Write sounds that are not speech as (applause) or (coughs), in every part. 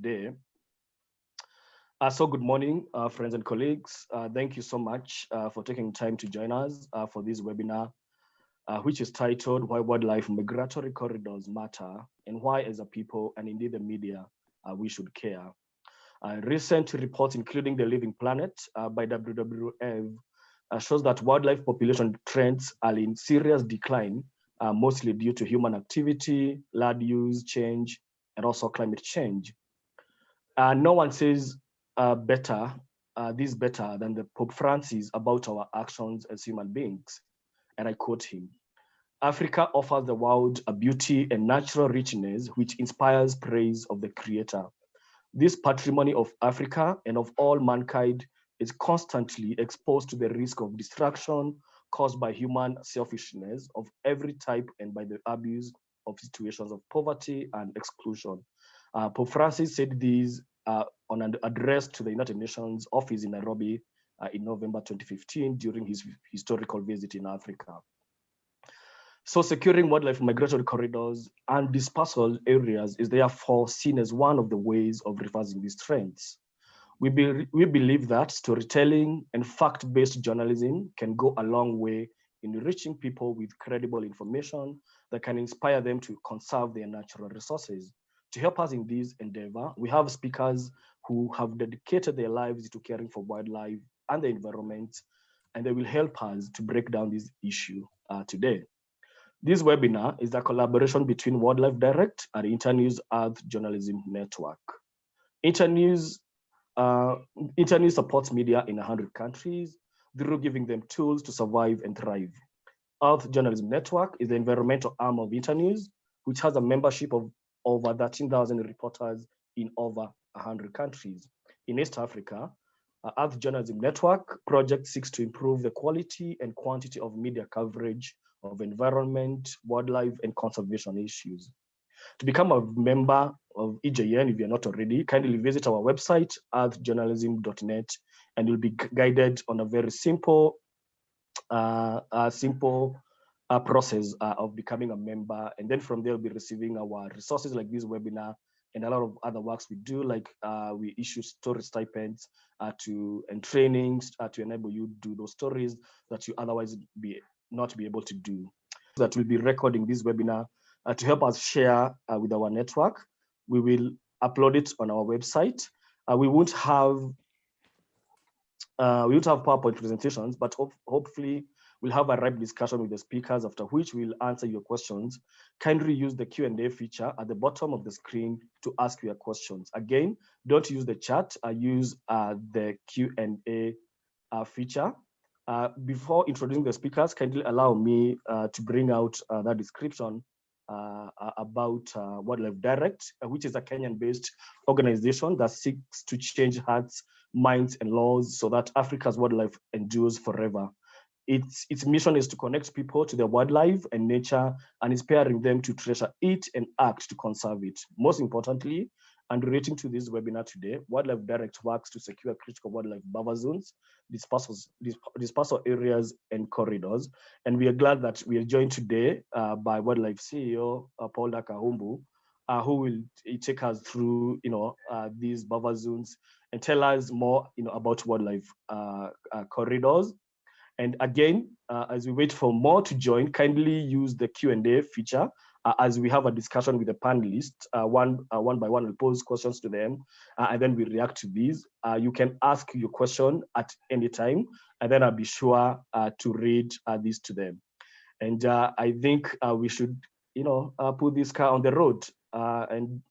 day. Uh, so good morning, uh, friends and colleagues. Uh, thank you so much uh, for taking time to join us uh, for this webinar, uh, which is titled Why Wildlife Migratory Corridors Matter and Why as a people and indeed the media we should care. recent reports, including The Living Planet by WWF, shows that wildlife population trends are in serious decline, mostly due to human activity, land use change, and also climate change. Uh, no one says uh, better, uh, this better than the Pope Francis about our actions as human beings. And I quote him, Africa offers the world a beauty and natural richness which inspires praise of the creator. This patrimony of Africa and of all mankind is constantly exposed to the risk of destruction caused by human selfishness of every type and by the abuse of situations of poverty and exclusion. Uh, Pope Francis said these uh, on an address to the United Nations office in Nairobi uh, in November 2015 during his historical visit in Africa. So securing wildlife migratory corridors and dispersal areas is therefore seen as one of the ways of reversing these trends. We, be, we believe that storytelling and fact-based journalism can go a long way in reaching people with credible information that can inspire them to conserve their natural resources. To help us in this endeavor, we have speakers who have dedicated their lives to caring for wildlife and the environment, and they will help us to break down this issue uh, today. This webinar is a collaboration between Wildlife Direct and Internews Earth Journalism Network. Internews, uh, Internews supports media in 100 countries through giving them tools to survive and thrive. Earth Journalism Network is the environmental arm of Internews, which has a membership of over 13,000 reporters in over 100 countries. In East Africa, uh, Earth Journalism Network project seeks to improve the quality and quantity of media coverage of environment, wildlife, and conservation issues. To become a member of EJN, if you're not already, kindly visit our website, earthjournalism.net, and you'll be guided on a very simple, uh, a simple uh, process uh, of becoming a member. And then from there, we'll be receiving our resources like this webinar and a lot of other works we do, like uh, we issue story stipends uh, to and trainings uh, to enable you do those stories that you otherwise be not be able to do. That we'll be recording this webinar uh, to help us share with our network. We will upload it on our website. we won't have we won't have PowerPoint presentations, but ho hopefully We'll have a ripe discussion with the speakers, after which we'll answer your questions. Kindly use the Q&A feature at the bottom of the screen to ask your questions. Again, don't use the chat, uh, use uh, the Q&A uh, feature. Uh, before introducing the speakers, kindly allow me uh, to bring out uh, that description uh, about uh, Wildlife Direct, uh, which is a Kenyan-based organization that seeks to change hearts, minds, and laws so that Africa's wildlife endures forever. Its, its mission is to connect people to their wildlife and nature and inspiring them to treasure it and act to conserve it. Most importantly, and relating to this webinar today, Wildlife Direct works to secure critical wildlife buffer zones, dispersal, dispersal areas, and corridors. And we are glad that we are joined today uh, by Wildlife CEO uh, Paula Kahumbu, uh, who will take us through, you know, uh, these buffer zones and tell us more, you know, about wildlife uh, uh, corridors and again, uh, as we wait for more to join, kindly use the Q&A feature uh, as we have a discussion with the panelists. Uh, one, uh, one by one, we'll pose questions to them, uh, and then we react to these. Uh, you can ask your question at any time, and then I'll be sure to read these to them. And I think we should, you know, put this car on the road. and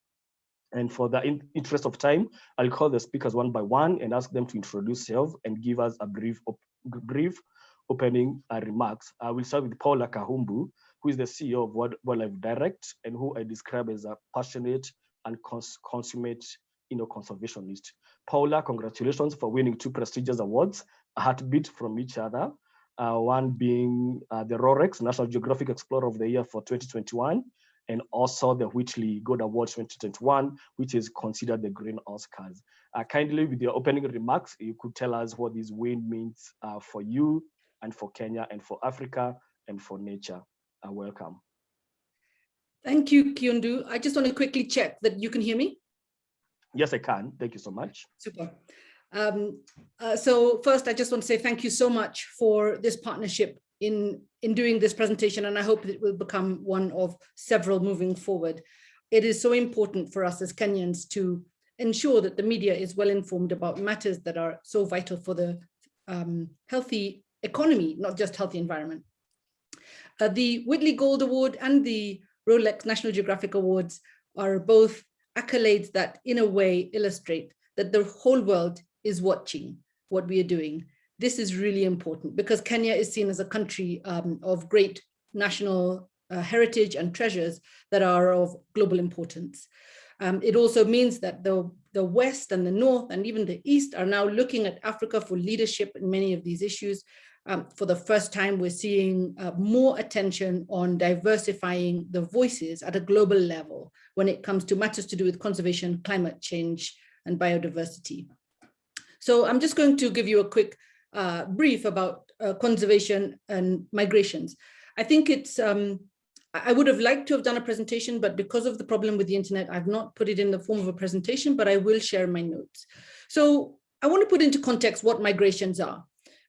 and for the in interest of time, I'll call the speakers one by one and ask them to introduce themselves and give us a brief brief opening uh, remarks. I will start with Paula Kahumbu, who is the CEO of Wildlife Direct and who I describe as a passionate and cons consummate you know, conservationist. Paula, congratulations for winning two prestigious awards, a heartbeat from each other. Uh, one being uh, the Rolex National Geographic Explorer of the Year for 2021, and also the Whitley Gold Award 2021, which is considered the Green Oscars. Uh, kindly, with your opening remarks, you could tell us what this win means uh, for you and for Kenya and for Africa and for nature. Uh, welcome. Thank you, Kiundu. I just want to quickly check that you can hear me. Yes, I can. Thank you so much. Super. Um, uh, so first, I just want to say thank you so much for this partnership in, in doing this presentation, and I hope it will become one of several moving forward. It is so important for us as Kenyans to ensure that the media is well informed about matters that are so vital for the um, healthy economy, not just healthy environment. Uh, the Whitley Gold Award and the Rolex National Geographic Awards are both accolades that in a way illustrate that the whole world is watching what we are doing. This is really important because Kenya is seen as a country um, of great national uh, heritage and treasures that are of global importance. Um, it also means that the, the West and the North and even the East are now looking at Africa for leadership in many of these issues. Um, for the first time, we're seeing uh, more attention on diversifying the voices at a global level when it comes to matters to do with conservation, climate change, and biodiversity. So I'm just going to give you a quick uh, brief about uh, conservation and migrations. I think it's um, I would have liked to have done a presentation, but because of the problem with the internet, I've not put it in the form of a presentation, but I will share my notes. So I want to put into context what migrations are.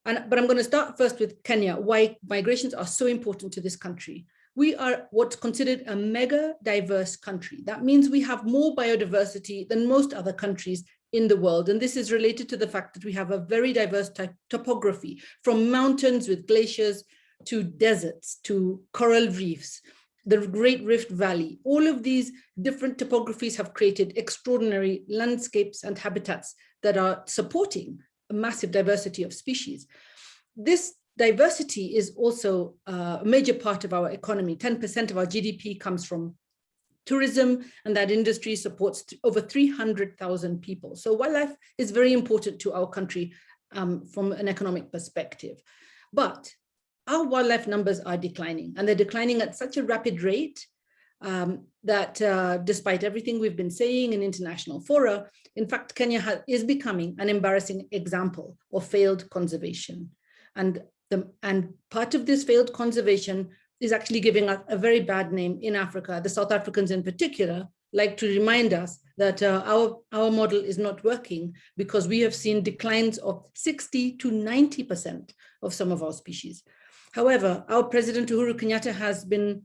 And, but I'm going to start first with Kenya, why migrations are so important to this country. We are what's considered a mega diverse country. That means we have more biodiversity than most other countries in the world. And this is related to the fact that we have a very diverse type topography from mountains with glaciers to deserts, to coral reefs, the Great Rift Valley. All of these different topographies have created extraordinary landscapes and habitats that are supporting massive diversity of species. This diversity is also a major part of our economy. 10% of our GDP comes from tourism, and that industry supports over 300,000 people. So wildlife is very important to our country um, from an economic perspective. But our wildlife numbers are declining and they're declining at such a rapid rate um, that uh, despite everything we've been saying in international fora, in fact, Kenya is becoming an embarrassing example of failed conservation. And, the, and part of this failed conservation is actually giving us a very bad name in Africa. The South Africans in particular like to remind us that uh, our, our model is not working because we have seen declines of 60 to 90% of some of our species. However, our President Uhuru Kenyatta has been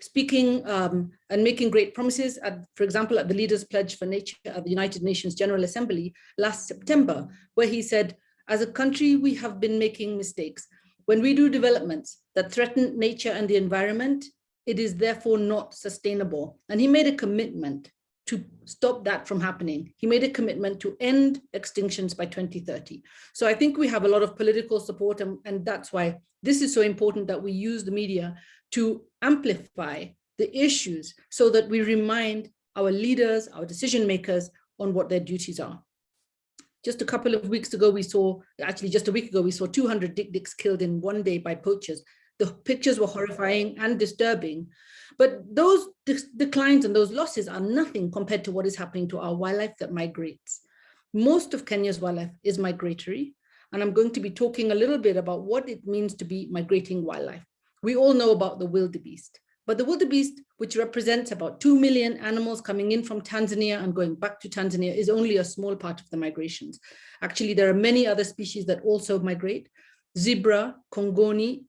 speaking um, and making great promises, at, for example, at the Leaders Pledge for Nature at the United Nations General Assembly last September, where he said, as a country, we have been making mistakes. When we do developments that threaten nature and the environment, it is therefore not sustainable. And he made a commitment to stop that from happening. He made a commitment to end extinctions by 2030. So I think we have a lot of political support and, and that's why this is so important that we use the media to amplify the issues so that we remind our leaders, our decision makers on what their duties are. Just a couple of weeks ago, we saw, actually just a week ago, we saw 200 dik-diks killed in one day by poachers. The pictures were horrifying and disturbing, but those declines and those losses are nothing compared to what is happening to our wildlife that migrates. Most of Kenya's wildlife is migratory, and I'm going to be talking a little bit about what it means to be migrating wildlife. We all know about the wildebeest, but the wildebeest, which represents about 2 million animals coming in from Tanzania and going back to Tanzania, is only a small part of the migrations. Actually, there are many other species that also migrate. Zebra, Kongoni,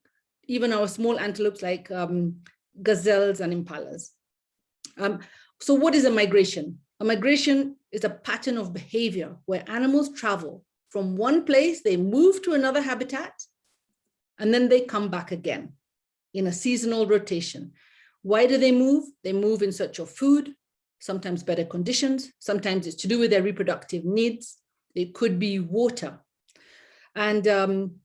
even our small antelopes like um, gazelles and impalas. Um, so what is a migration? A migration is a pattern of behavior where animals travel from one place, they move to another habitat, and then they come back again in a seasonal rotation. Why do they move? They move in search of food, sometimes better conditions, sometimes it's to do with their reproductive needs. It could be water. And um,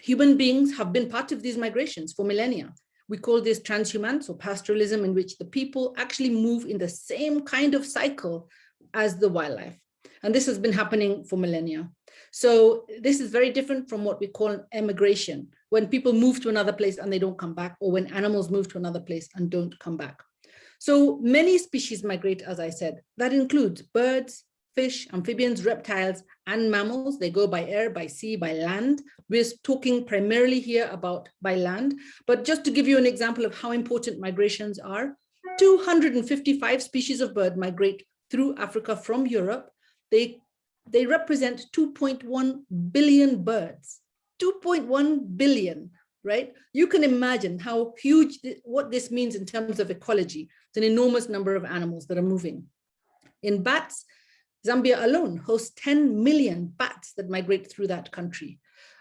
Human beings have been part of these migrations for millennia. We call this transhumance or pastoralism in which the people actually move in the same kind of cycle as the wildlife. And this has been happening for millennia. So this is very different from what we call emigration, when people move to another place and they don't come back, or when animals move to another place and don't come back. So many species migrate, as I said, that includes birds, fish, amphibians, reptiles, and mammals. They go by air, by sea, by land. We're talking primarily here about by land, but just to give you an example of how important migrations are, 255 species of bird migrate through Africa from Europe, they, they represent 2.1 billion birds, 2.1 billion, right? You can imagine how huge, what this means in terms of ecology. It's an enormous number of animals that are moving. In bats, Zambia alone hosts 10 million bats that migrate through that country.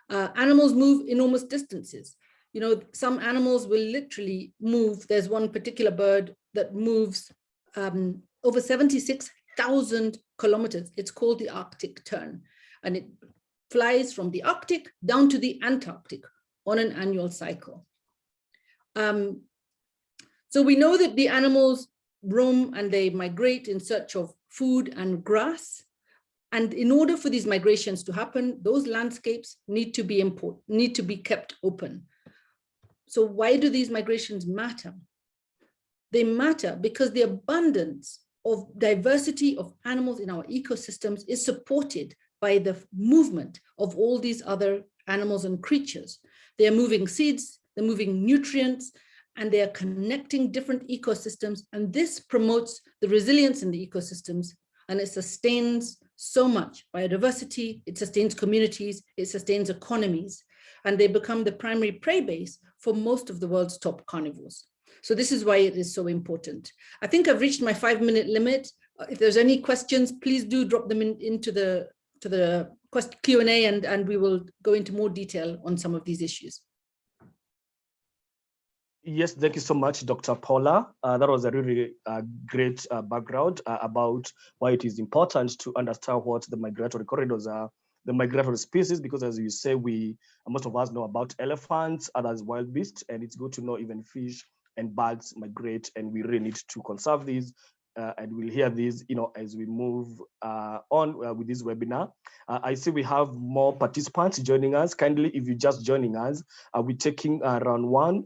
Uh, animals move enormous distances. You know, some animals will literally move. There's one particular bird that moves um, over 76,000 kilometers. It's called the Arctic tern, and it flies from the Arctic down to the Antarctic on an annual cycle. Um, so we know that the animals roam and they migrate in search of food and grass. And in order for these migrations to happen, those landscapes need to be import, need to be kept open. So why do these migrations matter? They matter because the abundance of diversity of animals in our ecosystems is supported by the movement of all these other animals and creatures. They are moving seeds, they're moving nutrients, and they are connecting different ecosystems. And this promotes the resilience in the ecosystems and it sustains so much biodiversity, it sustains communities, it sustains economies, and they become the primary prey base for most of the world's top carnivores. So this is why it is so important. I think I've reached my five minute limit. Uh, if there's any questions, please do drop them in, into the to the Q&A and, and we will go into more detail on some of these issues. Yes, thank you so much, Dr. Paula. Uh, that was a really uh, great uh, background uh, about why it is important to understand what the migratory corridors are, the migratory species, because as you say, we most of us know about elephants, others wild beasts, and it's good to know even fish and birds migrate, and we really need to conserve these uh, and we'll hear this, you know, as we move uh, on uh, with this webinar. Uh, I see we have more participants joining us. Kindly, if you're just joining us, uh, we're taking uh, round one,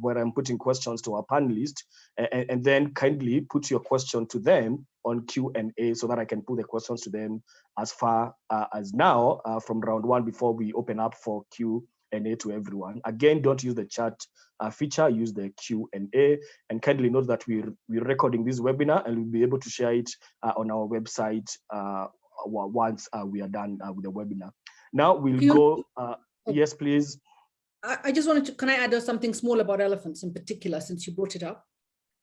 where I'm putting questions to our panelists, and, and, then kindly put your question to them on Q&A so that I can put the questions to them as far as now from round one before we open up for Q and A to everyone. Again, don't use the chat uh, feature, use the Q&A, and kindly note that we're, we're recording this webinar and we'll be able to share it uh, on our website uh, once uh, we are done uh, with the webinar. Now we'll you, go, uh, oh, yes, please. I just wanted to, can I add something small about elephants in particular, since you brought it up?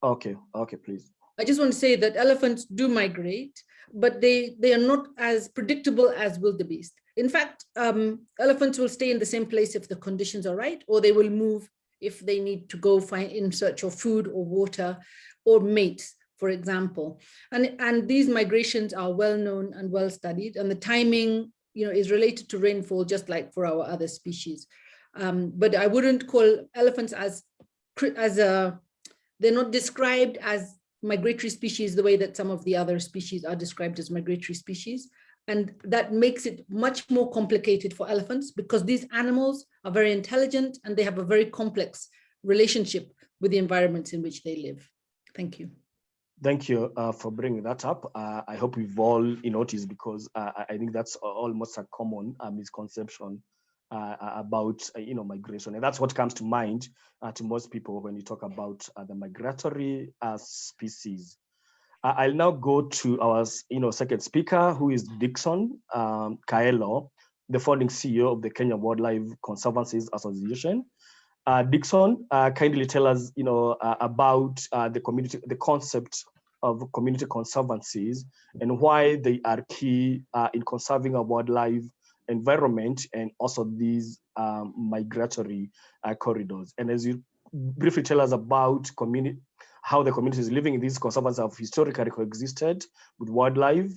Okay, okay, please. I just want to say that elephants do migrate, but they, they are not as predictable as wildebeest. In fact, um, elephants will stay in the same place if the conditions are right, or they will move if they need to go find in search of food or water or mates, for example. And, and these migrations are well known and well studied, and the timing you know, is related to rainfall, just like for our other species. Um, but I wouldn't call elephants as, as a, they're not described as migratory species the way that some of the other species are described as migratory species. And that makes it much more complicated for elephants because these animals are very intelligent and they have a very complex relationship with the environments in which they live. Thank you. Thank you uh, for bringing that up. Uh, I hope we've all noticed because uh, I think that's almost a common uh, misconception uh, about uh, you know migration, and that's what comes to mind to most people when you talk about the migratory species. I'll now go to our you know, second speaker, who is Dickson um, Kaelo, the founding CEO of the Kenya Wildlife Conservancies Association. Uh, Dickson, uh, kindly tell us you know, uh, about uh, the community, the concept of community conservancies and why they are key uh, in conserving our wildlife environment and also these um, migratory uh, corridors. And as you briefly tell us about community how the communities living in these conservancies have historically coexisted with wildlife,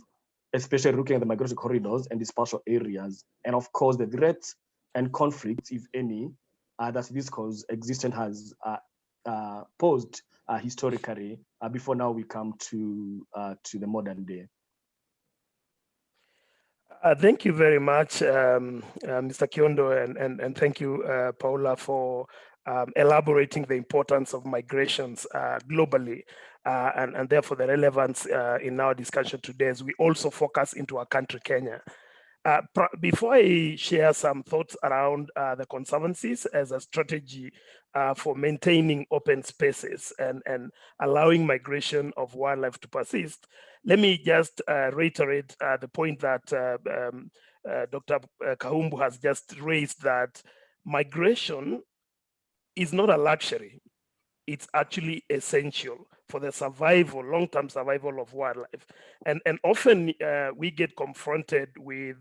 especially looking at the migratory corridors and dispersal areas. And of course, the threats and conflicts, if any, uh, that this coexistence has uh, uh, posed uh, historically uh, before now we come to, uh, to the modern day. Uh, thank you very much, um, uh, Mr. Kiondo, and, and, and thank you, uh, Paula, for um, elaborating the importance of migrations uh, globally uh, and, and therefore the relevance uh, in our discussion today as we also focus into our country, Kenya. Uh, before I share some thoughts around uh, the conservancies as a strategy uh, for maintaining open spaces and, and allowing migration of wildlife to persist, let me just reiterate the point that um, Dr. Kahumbu has just raised that migration is not a luxury. It's actually essential for the survival, long-term survival of wildlife. And, and often uh, we get confronted with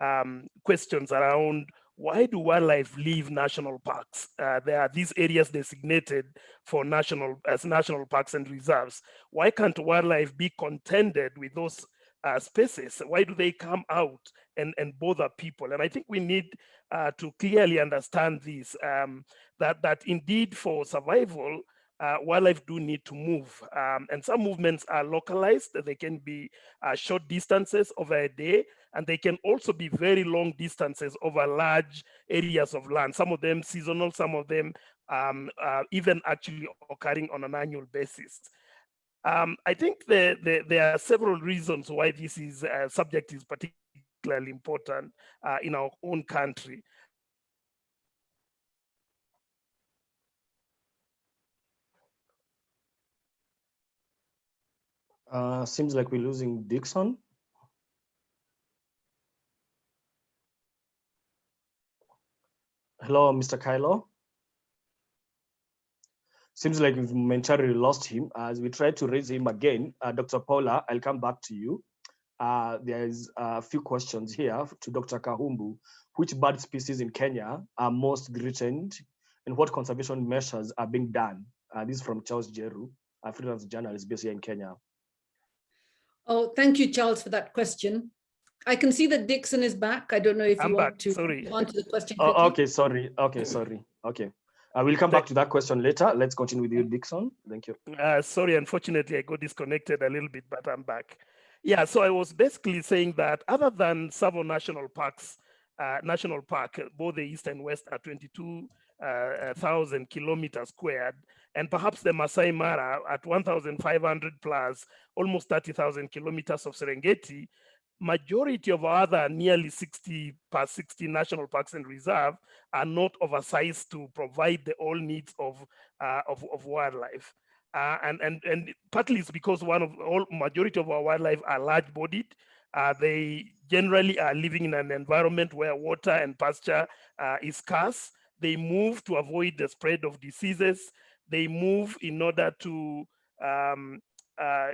um, questions around why do wildlife leave national parks? Uh, there are these areas designated for national as national parks and reserves. Why can't wildlife be contended with those uh, spaces? Why do they come out and, and bother people? And I think we need uh, to clearly understand this, um, that, that indeed for survival, uh, wildlife do need to move. Um, and some movements are localized. They can be uh, short distances over a day, and they can also be very long distances over large areas of land. Some of them seasonal, some of them um, uh, even actually occurring on an annual basis. Um, I think the, the, there are several reasons why this is uh, subject is particularly important uh, in our own country. Uh, seems like we're losing Dickson. Hello, Mr. Kaelo. Seems like we've momentarily lost him. As we try to raise him again, uh, Dr. Paula, I'll come back to you. Uh, there's a few questions here to Dr. Kahumbu. Which bird species in Kenya are most threatened and what conservation measures are being done? Uh, this is from Charles Jeru, a freelance journalist based here in Kenya. Oh, thank you, Charles, for that question. I can see that Dickson is back. I don't know if I'm you back. want to sorry. answer the question. Oh, okay, sorry. Okay, sorry. Okay. I will come back to that question later. Let's continue with you, Dickson. Thank you. Uh, sorry, unfortunately, I got disconnected a little bit, but I'm back. Yeah, so I was basically saying that other than Tsavo National Parks, uh, National Park, both the east and west are 22 uh, kilometers squared, and perhaps the Masai Mara at 1,500 plus, almost 30,000 kilometers of Serengeti, majority of other nearly 60 per 60 national parks and reserve are not oversized to provide the all needs of, uh, of, of, wildlife. Uh, and, and, and partly it's because one of all majority of our wildlife are large bodied. Uh, they generally are living in an environment where water and pasture uh, is scarce. They move to avoid the spread of diseases. They move in order to um, uh, uh,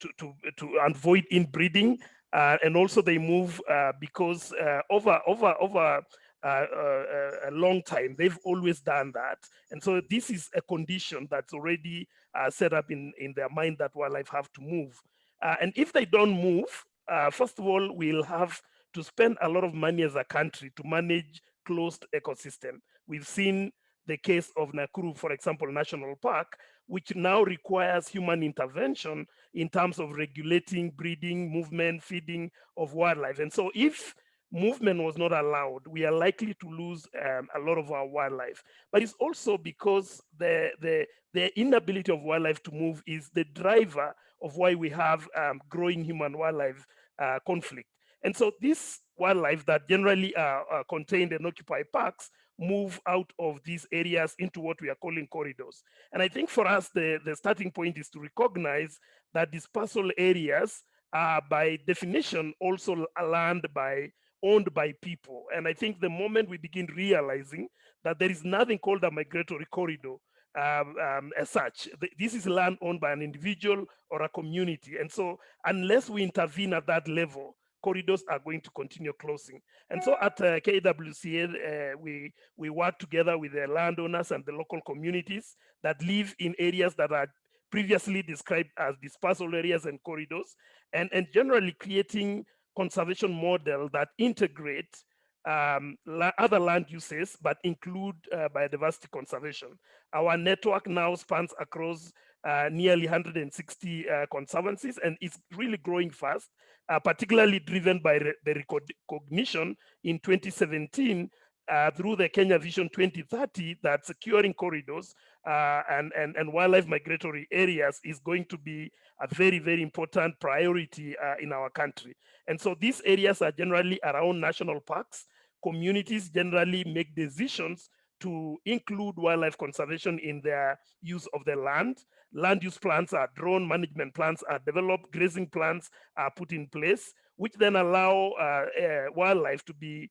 to, to, to avoid inbreeding. Uh, and also they move uh, because uh, over over over uh, uh, a long time. They've always done that. And so this is a condition that's already set up in in their mind that wildlife have to move. And if they don't move first of all we'll have to spend a lot of money as a country to manage closed ecosystem. We've seen the case of Nakuru, for example, National Park, which now requires human intervention in terms of regulating breeding, movement, feeding of wildlife. And so if movement was not allowed, we are likely to lose um, a lot of our wildlife. But it's also because the, the, the inability of wildlife to move is the driver of why we have um, growing human wildlife uh, conflict. And so this wildlife that generally are, are contained and occupy parks move out of these areas into what we are calling corridors. And I think for us, the, the starting point is to recognize that dispersal areas are by definition also land by owned by people. And I think the moment we begin realizing that there is nothing called a migratory corridor um, um, as such, this is land owned by an individual or a community. And so unless we intervene at that level, corridors are going to continue closing. And so at uh, KWCA, uh, we, we work together with the landowners and the local communities that live in areas that are previously described as dispersal areas and corridors, and, and generally creating conservation model that integrate um, la other land uses, but include uh, biodiversity conservation. Our network now spans across uh, nearly 160 uh, conservancies and it's really growing fast, uh, particularly driven by re the recognition in 2017 uh, through the Kenya Vision 2030 that securing corridors uh, and, and, and wildlife migratory areas is going to be a very, very important priority uh, in our country. And so these areas are generally around national parks. Communities generally make decisions to include wildlife conservation in their use of the land. Land use plans are drawn, management plans are developed, grazing plans are put in place, which then allow uh, uh, wildlife to be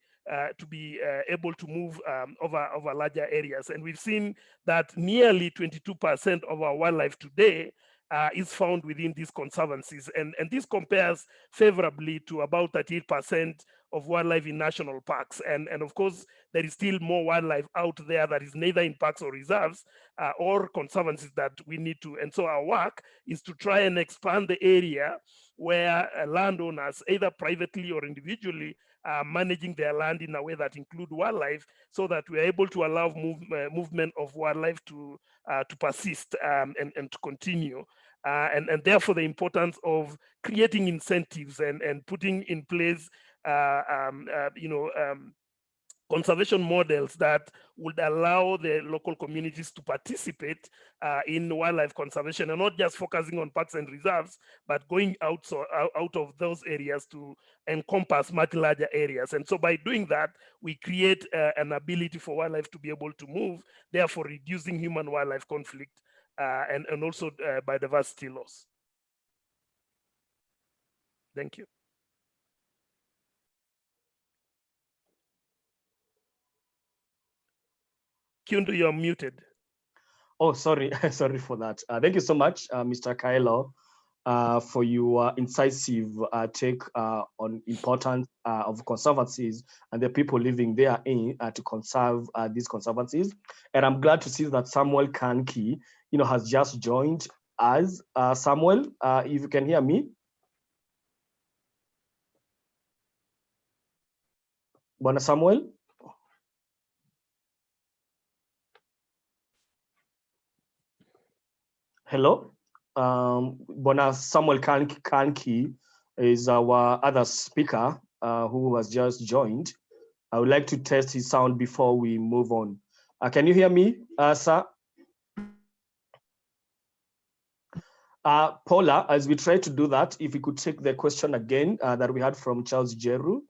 to be uh, able to move um, over, over larger areas. And we've seen that nearly 22% of our wildlife today uh, is found within these conservancies. And, and this compares favorably to about 38% of wildlife in national parks. And, and of course, there is still more wildlife out there that is neither in parks or reserves uh, or conservancies that we need to. And so our work is to try and expand the area where uh, landowners, either privately or individually, uh, managing their land in a way that include wildlife so that we're able to allow move, uh, movement of wildlife to, uh, to persist um, and, and to continue. Uh, and, and therefore the importance of creating incentives and, and putting in place, uh, um, uh, you know, um, conservation models that would allow the local communities to participate uh, in wildlife conservation and not just focusing on parks and reserves, but going out, so, out of those areas to encompass much larger areas. And so by doing that, we create uh, an ability for wildlife to be able to move, therefore reducing human wildlife conflict uh, and, and also uh, biodiversity loss. Thank you. Kiundu, you're muted. Oh, sorry, (laughs) sorry for that. Uh, thank you so much, uh, Mr. Kaelo, uh, for your incisive uh, take uh, on importance uh, of conservancies and the people living there in to conserve these conservancies. And I'm glad to see that Samuel Kanki, you know, has just joined us. Samuel, if you can hear me. Bwana Samuel? Hello, um, Bwana Samuel Kanki is our other speaker uh, who has just joined. I would like to test his sound before we move on. Uh, can you hear me, uh, sir? Uh, Paula, as we try to do that, if we could take the question again uh, that we had from Charles Jeru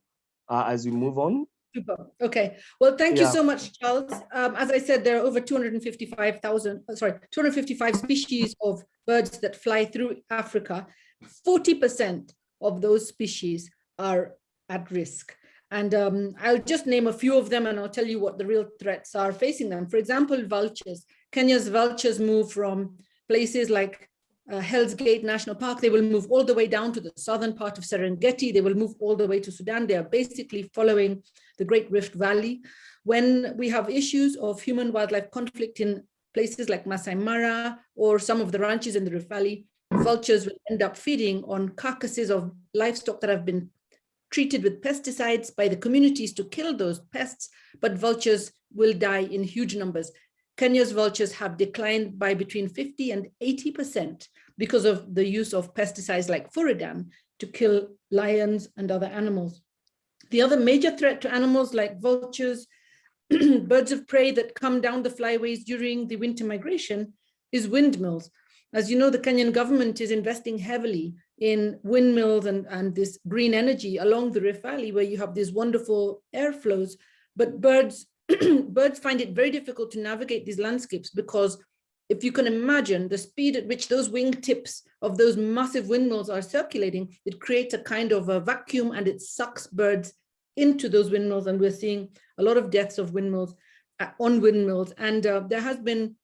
uh, as we move on. Super. Okay. Well, thank yeah. you so much, Charles. Um, as I said, there are over 255,000, uh, sorry, 255 species of birds that fly through Africa. 40% of those species are at risk. And um, I'll just name a few of them and I'll tell you what the real threats are facing them. For example, vultures. Kenya's vultures move from places like uh, Hell's Gate National Park, they will move all the way down to the southern part of Serengeti. They will move all the way to Sudan. They are basically following the Great Rift Valley. When we have issues of human wildlife conflict in places like Masai Mara or some of the ranches in the Rift Valley, vultures will end up feeding on carcasses of livestock that have been treated with pesticides by the communities to kill those pests, but vultures will die in huge numbers. Kenya's vultures have declined by between 50 and 80% because of the use of pesticides like Furadan to kill lions and other animals. The other major threat to animals like vultures, (clears throat) birds of prey that come down the flyways during the winter migration is windmills. As you know, the Kenyan government is investing heavily in windmills and, and this green energy along the Rift Valley where you have these wonderful airflows, but birds (clears throat) birds find it very difficult to navigate these landscapes because if you can imagine the speed at which those wingtips of those massive windmills are circulating, it creates a kind of a vacuum and it sucks birds into those windmills. And we're seeing a lot of deaths of windmills uh, on windmills. And uh, there has been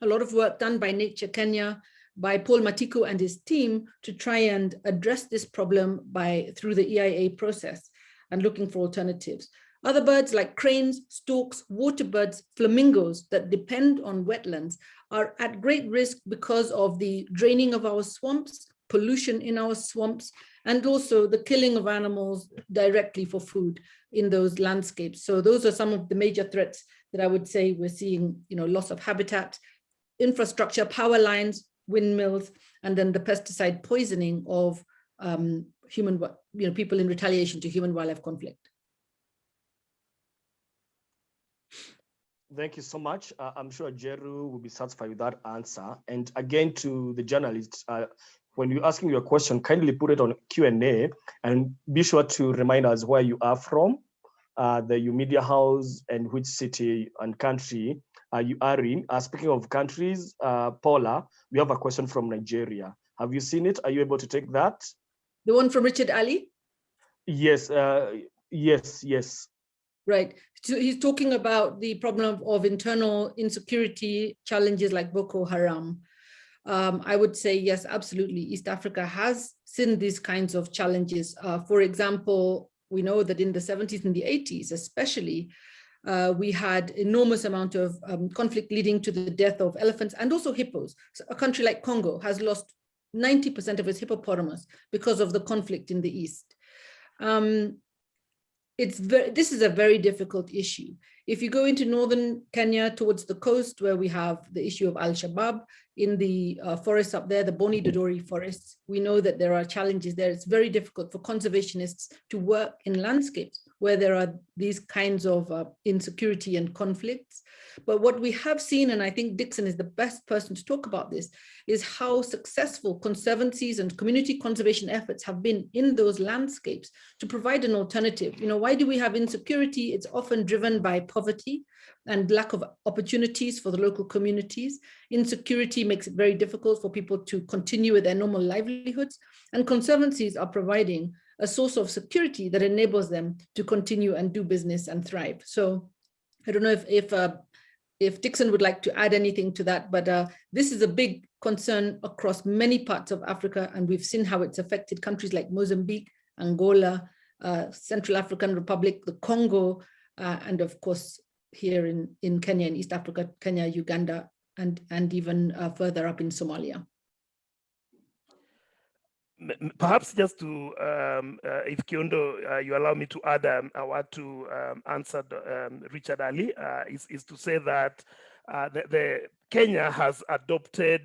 a lot of work done by Nature Kenya, by Paul Matiku and his team to try and address this problem by through the EIA process and looking for alternatives. Other birds like cranes, storks, water birds, flamingos that depend on wetlands are at great risk because of the draining of our swamps, pollution in our swamps, and also the killing of animals directly for food in those landscapes. So those are some of the major threats that I would say we're seeing, you know, loss of habitat, infrastructure, power lines, windmills, and then the pesticide poisoning of um, human, you know, people in retaliation to human wildlife conflict. Thank you so much. Uh, I'm sure Jeru will be satisfied with that answer. And again, to the journalists, uh, when you're asking your question, kindly put it on Q&A and be sure to remind us where you are from, uh, the U Media House and which city and country uh, you are in. Uh, speaking of countries, uh, Paula, we have a question from Nigeria. Have you seen it? Are you able to take that? The one from Richard Ali? Yes, uh, yes, yes. Right. So he's talking about the problem of internal insecurity challenges like Boko Haram. Um, I would say, yes, absolutely. East Africa has seen these kinds of challenges. Uh, for example, we know that in the 70s and the 80s, especially, uh, we had enormous amount of um, conflict leading to the death of elephants and also hippos. So a country like Congo has lost 90% of its hippopotamus because of the conflict in the East. Um, it's very, this is a very difficult issue. If you go into northern Kenya towards the coast where we have the issue of Al-Shabaab in the uh, forests up there, the Boni Dodori forests, we know that there are challenges there. It's very difficult for conservationists to work in landscapes where there are these kinds of uh, insecurity and conflicts. But what we have seen, and I think Dickson is the best person to talk about this, is how successful conservancies and community conservation efforts have been in those landscapes to provide an alternative. You know, why do we have insecurity? It's often driven by poverty and lack of opportunities for the local communities. Insecurity makes it very difficult for people to continue with their normal livelihoods. And conservancies are providing a source of security that enables them to continue and do business and thrive. So I don't know if, if uh, if Dickson would like to add anything to that, but uh, this is a big concern across many parts of Africa, and we've seen how it's affected countries like Mozambique, Angola, uh, Central African Republic, the Congo, uh, and of course here in, in Kenya and East Africa, Kenya, Uganda, and, and even uh, further up in Somalia perhaps just to, um, uh, if Kiondo, uh, you allow me to add um, a word to um, answer um, Richard Ali, uh, is, is to say that uh, the, the, Kenya has adopted,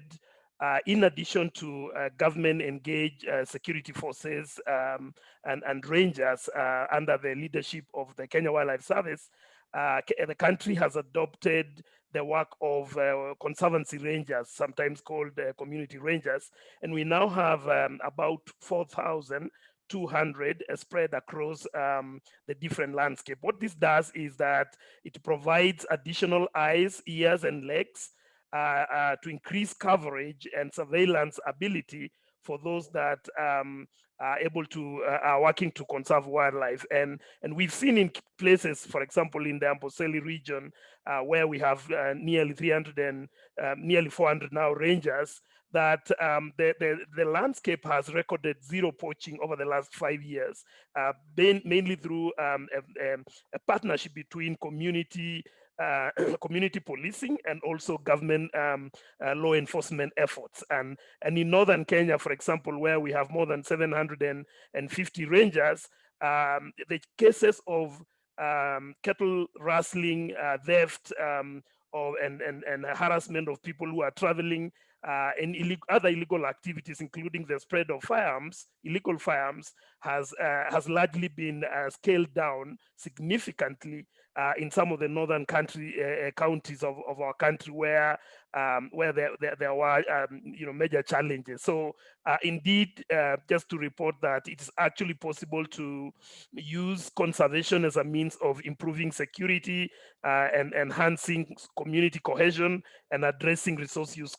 uh, in addition to uh, government engaged security forces um, and, and rangers under the leadership of the Kenya Wildlife Service, the country has adopted the work of uh, conservancy rangers, sometimes called uh, community rangers. And we now have um, about 4,200 uh, spread across um, the different landscape. What this does is that it provides additional eyes, ears, and legs uh, uh, to increase coverage and surveillance ability for those that um, are able to uh, are working to conserve wildlife. And and we've seen in places for example in the Amboseli region uh, where we have uh, nearly 300 and um, nearly 400 now rangers that um, the, the, the, landscape has recorded zero poaching over the last five years, uh, been mainly through um, a, a, partnership between community uh, (clears throat) community policing and also government um, uh, law enforcement efforts. And, and in Northern Kenya, for example, where we have more than 750 rangers, um, the cases of um, cattle rustling, uh, theft, um, or, and, and, and harassment of people who are traveling uh, and other illegal activities, including the spread of firearms, illegal firearms, has uh, has largely been uh, scaled down significantly uh, in some of the northern country uh, uh, counties of, of our country where um, where there, there, there were um, you know major challenges. So uh, indeed, uh, just to report that it is actually possible to use conservation as a means of improving security uh, and enhancing community cohesion and addressing resource use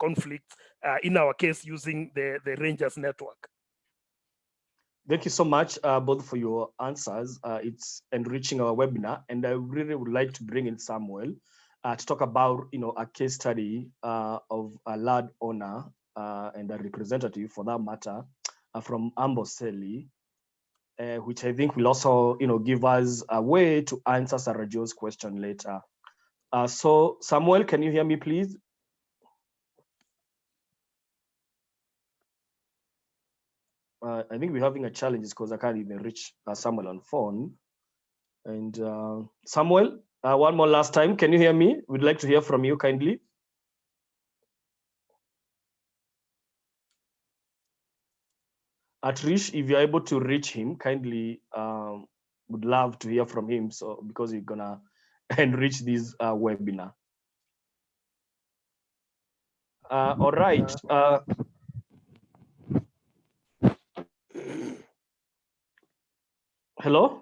conflicts. in our case, using the the Rangers network. Thank you so much, uh, both for your answers. Uh, it's enriching our webinar, and I really would like to bring in Samuel uh, to talk about, you know, a case study uh, of a land owner uh, and a representative, for that matter, uh, from Amboseli, which I think will also, you know, give us a way to answer Sarah Jo's question later. so, Samuel, can you hear me, please? Uh, I think we're having a challenge because I can't even reach uh, Samuel on phone. And uh, Samuel, uh, one more last time, can you hear me? We'd like to hear from you kindly. Atrish, if you're able to reach him, kindly um, would love to hear from him. So because you're gonna (laughs) enrich this uh, webinar. Uh, all right. Hello?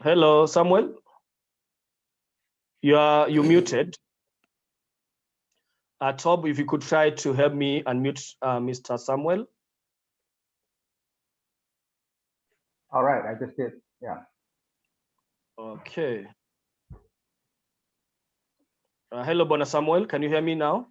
Hello, Samuel? You are you muted. Uh, Tob, if you could try to help me unmute uh, Mr. Samuel. All right, I just did, yeah. Okay. Uh, hello, Bwana Samuel, can you hear me now?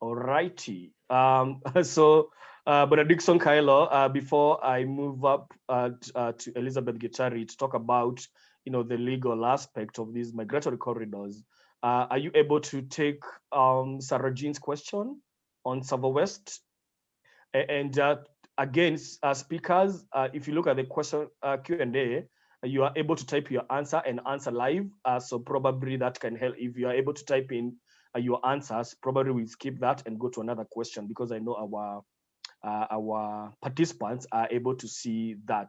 All righty. Um, (laughs) so, uh, Benediction uh, before I move up uh, uh, to Elizabeth Gitari to talk about, you know, the legal aspect of these migratory corridors, uh, are you able to take um, Sarah Jean's question on Tsavo West? And uh, again, speakers, uh, if you look at the question Q&A, you are able to type your answer and answer live. So probably that can help. If you are able to type in your answers, probably we'll skip that and go to another question because I know our uh, our participants are able to see that.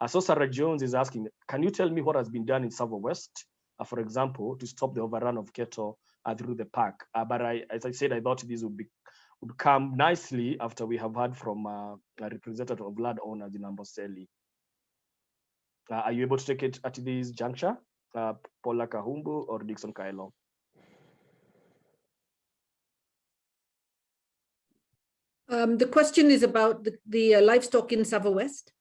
Uh, so Sarah Jones is asking, can you tell me what has been done in Tsavo West? uh, for example, to stop the overrun of cattle uh, through the park. Uh, but I, as I said, I thought this would be would come nicely after we have heard from uh, a representative of land owners in Amboseli. Uh, are you able to take it at this juncture, uh, Paula Kahumbu or Dickson Kaelo? Um, the question is about the, the uh, livestock in Tsavo West.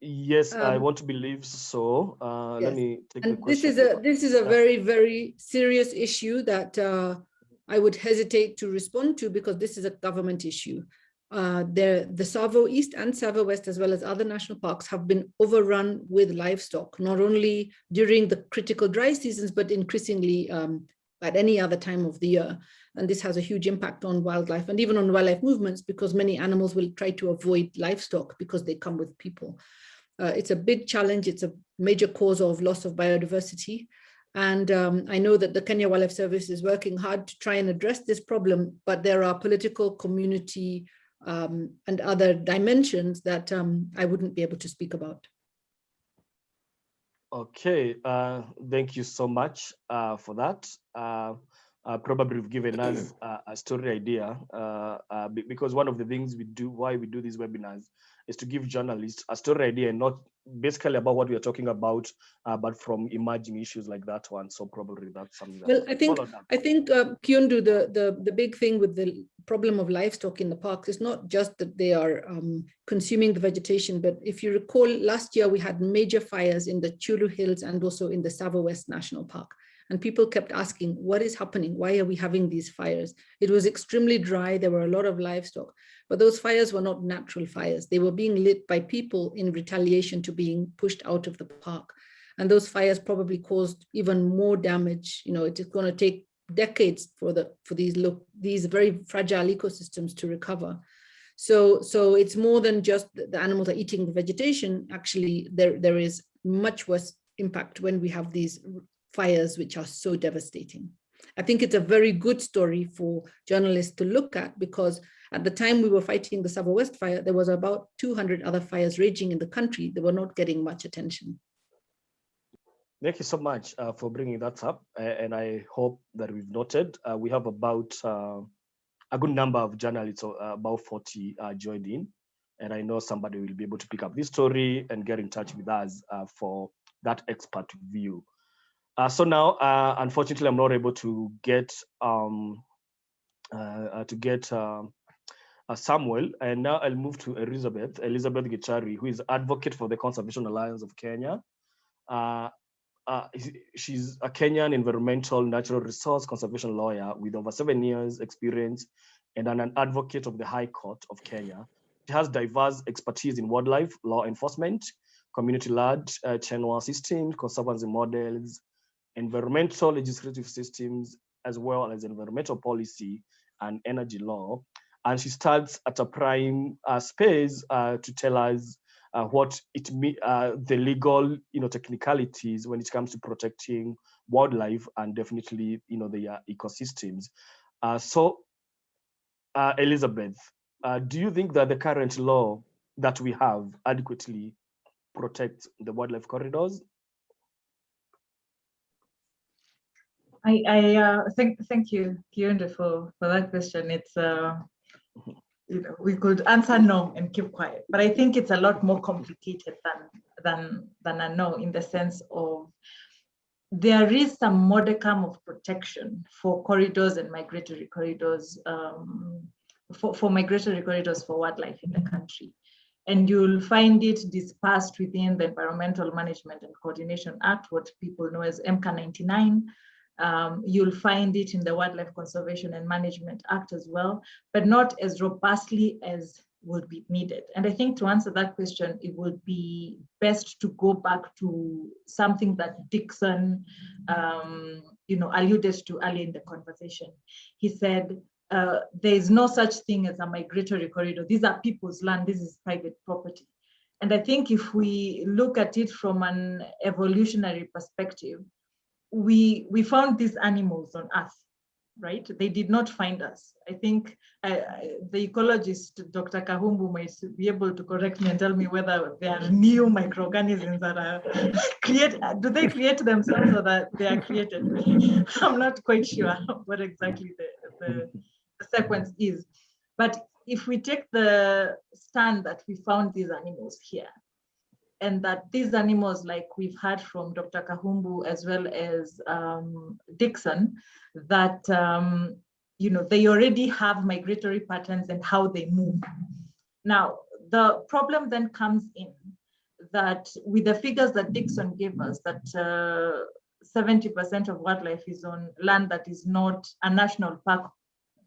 Yes, I Um, want to believe so. Uh, Let me take And this is a this is a very very serious issue that uh, I would hesitate to respond to because this is a government issue. Uh, the the Tsavo East and Tsavo West, as well as other national parks, have been overrun with livestock, not only during the critical dry seasons, but increasingly um, at any other time of the year. And this has a huge impact on wildlife and even on wildlife movements because many animals will try to avoid livestock because they come with people. Uh, it's a big challenge. It's a major cause of loss of biodiversity. And um, I know that the Kenya Wildlife Service is working hard to try and address this problem, but there are political, community, um, and other dimensions that um, I wouldn't be able to speak about. Okay, uh, thank you so much uh, for that. Uh, uh, probably you've given us uh, a story idea uh, uh, because one of the things we do, why we do these webinars, is to give journalists a story idea and not basically about what we are talking about, uh, but from emerging issues like that one. So probably that's something. that- Well, I think I think uh, Kiundu, the, the the big thing with the problem of livestock in the parks is not just that they are um, consuming the vegetation, but if you recall, last year we had major fires in the Chyulu Hills and also in the Tsavo West National Park. And people kept asking, what is happening? Why are we having these fires? It was extremely dry. There were a lot of livestock, but those fires were not natural fires. They were being lit by people in retaliation to being pushed out of the park. And those fires probably caused even more damage. You know, it is going to take decades for the for these look these very fragile ecosystems to recover. So so it's more than just the animals are eating the vegetation. Actually, there there is much worse impact when we have these fires which are so devastating. I think it's a very good story for journalists to look at because at the time we were fighting the Tsavo West fire, there was about 200 other fires raging in the country. They were not getting much attention. Thank you so much uh, for bringing that up. And I hope that we've noted, uh, we have about uh, a good number of journalists, uh, about 40 uh, joined in. And I know somebody will be able to pick up this story and get in touch with us uh, for that expert view. Uh, so now, uh, unfortunately, I'm not able to get um, uh, uh, to get um, uh, Samuel, and now I'll move to Elizabeth, Elizabeth Gichari, who is advocate for the Conservation Alliance of Kenya. Uh, she's a Kenyan environmental natural resource conservation lawyer with over seven years experience and an, an advocate of the High Court of Kenya. She has diverse expertise in wildlife, law enforcement, community-led uh, channel systems, conservancy models, environmental legislative systems, as well as environmental policy and energy law. And she starts at a prime uh, space uh, to tell us uh, what it uh, the legal, you know, technicalities when it comes to protecting wildlife and definitely, you know, the ecosystems. Uh, so, uh, Elizabeth, do you think that the current law that we have adequately protect the wildlife corridors? I, I uh, thank thank you, Kiundu, for for that question. It's uh, you know, we could answer no and keep quiet, but I think it's a lot more complicated than than than a no in the sense of there is some modicum of protection for corridors and migratory corridors um, for, for migratory corridors for wildlife in the country. And you'll find it dispersed within the Environmental Management and Coordination Act, what people know as EMCA 99, um, you'll find it in the Wildlife Conservation and Management Act as well, but not as robustly as would be needed. And I think to answer that question, it would be best to go back to something that Dickson, um, you know, alluded to early in the conversation. He said, uh, there is no such thing as a migratory corridor. These are people's land, this is private property. And I think if we look at it from an evolutionary perspective, we we found these animals on earth right? They did not find us. I think uh, the ecologist dr kahumbu might be able to correct me and tell me whether there are new microorganisms that are (laughs) create do they create themselves or that they are created? (laughs) I'm not quite sure (laughs) what exactly the, the, the sequence is. But if we take the stand that we found these animals here and that these animals, like we've heard from Dr. Kahumbu as well as um, Dickson, that um, you know they already have migratory patterns and how they move. Now, the problem then comes in that with the figures that Dickson gave us, that 70% uh, of wildlife is on land that is not a national park,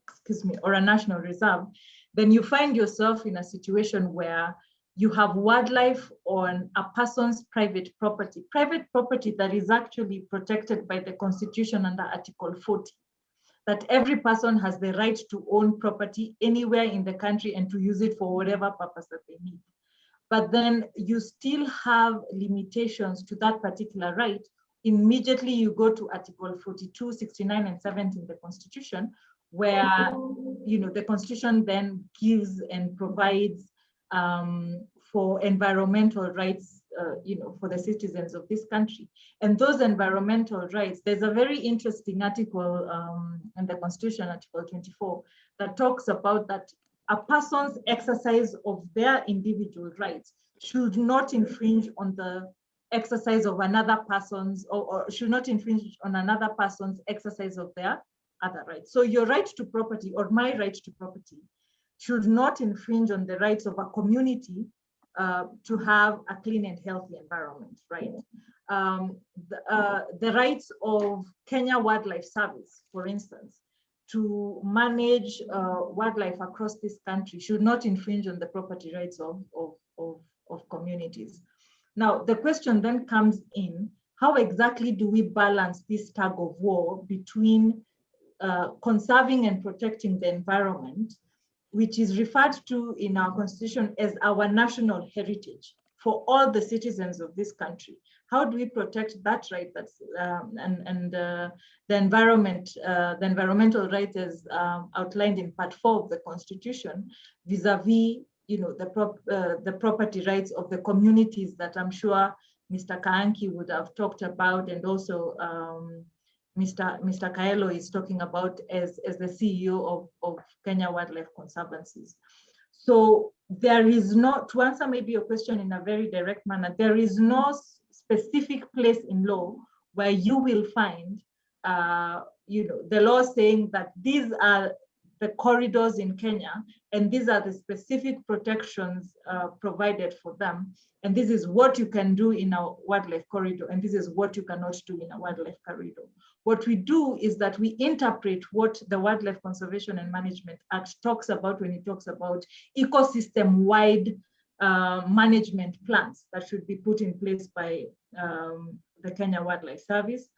excuse me, or a national reserve, then you find yourself in a situation where you have wildlife on a person's private property, private property that is actually protected by the constitution under article 40, that every person has the right to own property anywhere in the country and to use it for whatever purpose that they need. But then you still have limitations to that particular right. Immediately you go to article 42, 69 and 70 in the constitution, where you know the constitution then gives and provides um, for environmental rights, uh, you know, for the citizens of this country. And those environmental rights, there's a very interesting article um, in the Constitution, Article 24, that talks about that a person's exercise of their individual rights should not infringe on the exercise of another person's or, or, should not infringe on another person's exercise of their other rights. So your right to property or my right to property should not infringe on the rights of a community uh, to have a clean and healthy environment, right? Um, the, uh, the rights of Kenya Wildlife Service, for instance, to manage uh, wildlife across this country should not infringe on the property rights of, of, of, of communities. Now, the question then comes in, how exactly do we balance this tug of war between uh, conserving and protecting the environment which is referred to in our constitution as our national heritage for all the citizens of this country. How do we protect that right? That's um, and and uh, the environment, uh, the environmental rights as um, outlined in Part Four of the Constitution, vis-a-vis, you know, the prop uh, the property rights of the communities that I'm sure Mr. Kaanki would have talked about, and also um, Mr. Mr. Kaelo is talking about as, as the CEO of, of Kenya Wildlife Conservancies. So there is not, to answer maybe your question in a very direct manner, there is no specific place in law where you will find, uh, you know, the law saying that these are the corridors in Kenya, and these are the specific protections uh, provided for them. And this is what you can do in a wildlife corridor, and this is what you cannot do in a wildlife corridor. What we do is that we interpret what the Wildlife Conservation and Management Act talks about when it talks about ecosystem-wide uh, management plans that should be put in place by um, the Kenya Wildlife Service.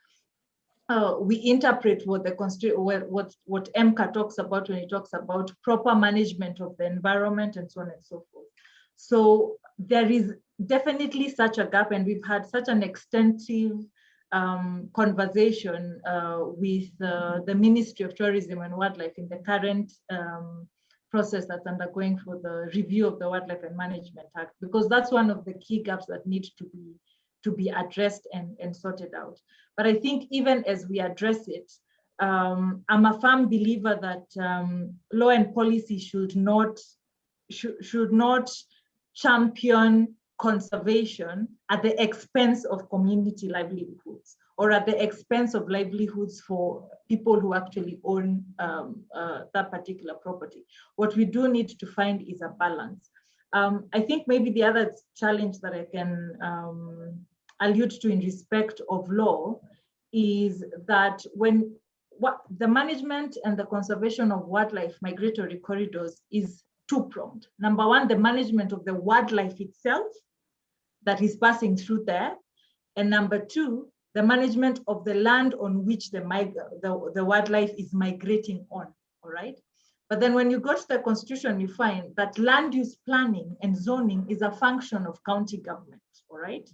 Uh, we interpret what the what, what EMCA talks about when it talks about proper management of the environment and so on and so forth. So there is definitely such a gap, and we've had such an extensive um, conversation uh, with uh, the Ministry of Tourism and Wildlife in the current um, process that's undergoing for the review of the Wildlife and Management Act, because that's one of the key gaps that need to be to be addressed and, and sorted out. But I think even as we address it, um, I'm a firm believer that um, law and policy should not should, should not champion conservation at the expense of community livelihoods or at the expense of livelihoods for people who actually own um, uh, that particular property. What we do need to find is a balance. Um, I think maybe the other challenge that I can um, allude to in respect of law is that when what the management and the conservation of wildlife migratory corridors is two-pronged. Number one, the management of the wildlife itself that is passing through there. And number two, the management of the land on which the, the, the wildlife is migrating on, all right? But then when you go to the constitution, you find that land use planning and zoning is a function of county government, all right?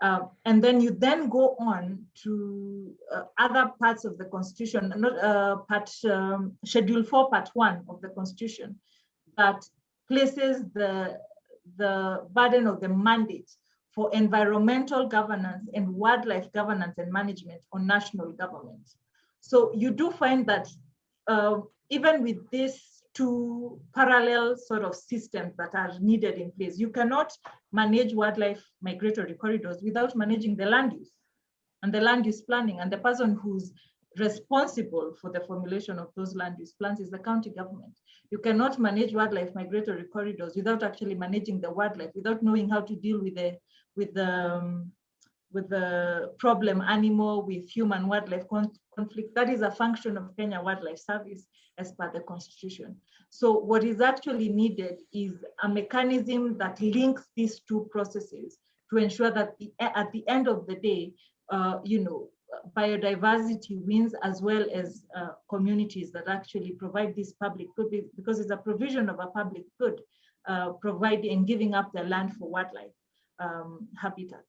Uh, and then you then go on to uh, other parts of the constitution, not uh, part um, schedule four, part one of the constitution, that places the, the burden of the mandate for environmental governance and wildlife governance and management on national government. So you do find that uh, even with these two parallel sort of systems that are needed in place, you cannot manage wildlife migratory corridors without managing the land use and the land use planning and the person who's responsible for the formulation of those land use plans is the county government. You cannot manage wildlife migratory corridors without actually managing the wildlife, without knowing how to deal with the with the um, with the problem animal with human wildlife con conflict. That is a function of Kenya Wildlife Service as per the constitution. So what is actually needed is a mechanism that links these two processes to ensure that the, at the end of the day, uh, you know, biodiversity wins as well as uh, communities that actually provide this public good because it's a provision of a public good, uh, providing and giving up their land for wildlife um, habitats.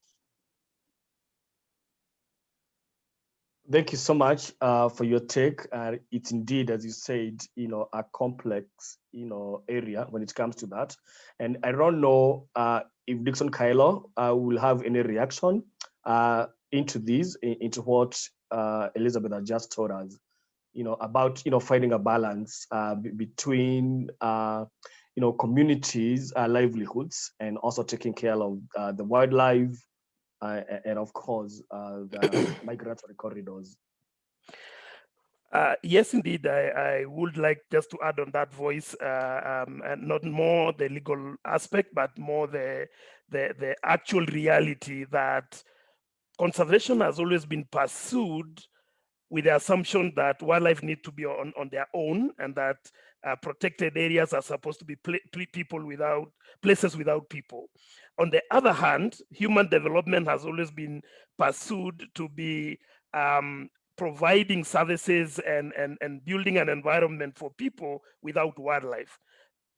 Thank you so much uh, for your take. Uh, it's indeed, as you said, you know, a complex, you know, area when it comes to that. And I don't know uh, if Dickson Kaelo uh, will have any reaction uh, into this, into what uh, Elizabeth has just told us, you know, about, you know, finding a balance between you know, communities' uh, livelihoods and also taking care of uh, the wildlife uh, and of course uh, the (coughs) migratory corridors. Uh, yes, indeed, I, I, would like just to add on that voice, uh, um, and not more the legal aspect, but more the, the, the actual reality that conservation has always been pursued with the assumption that wildlife need to be on, on their own and that uh, protected areas are supposed to be people without places without people. On the other hand, human development has always been pursued to be um, providing services and, and, and building an environment for people without wildlife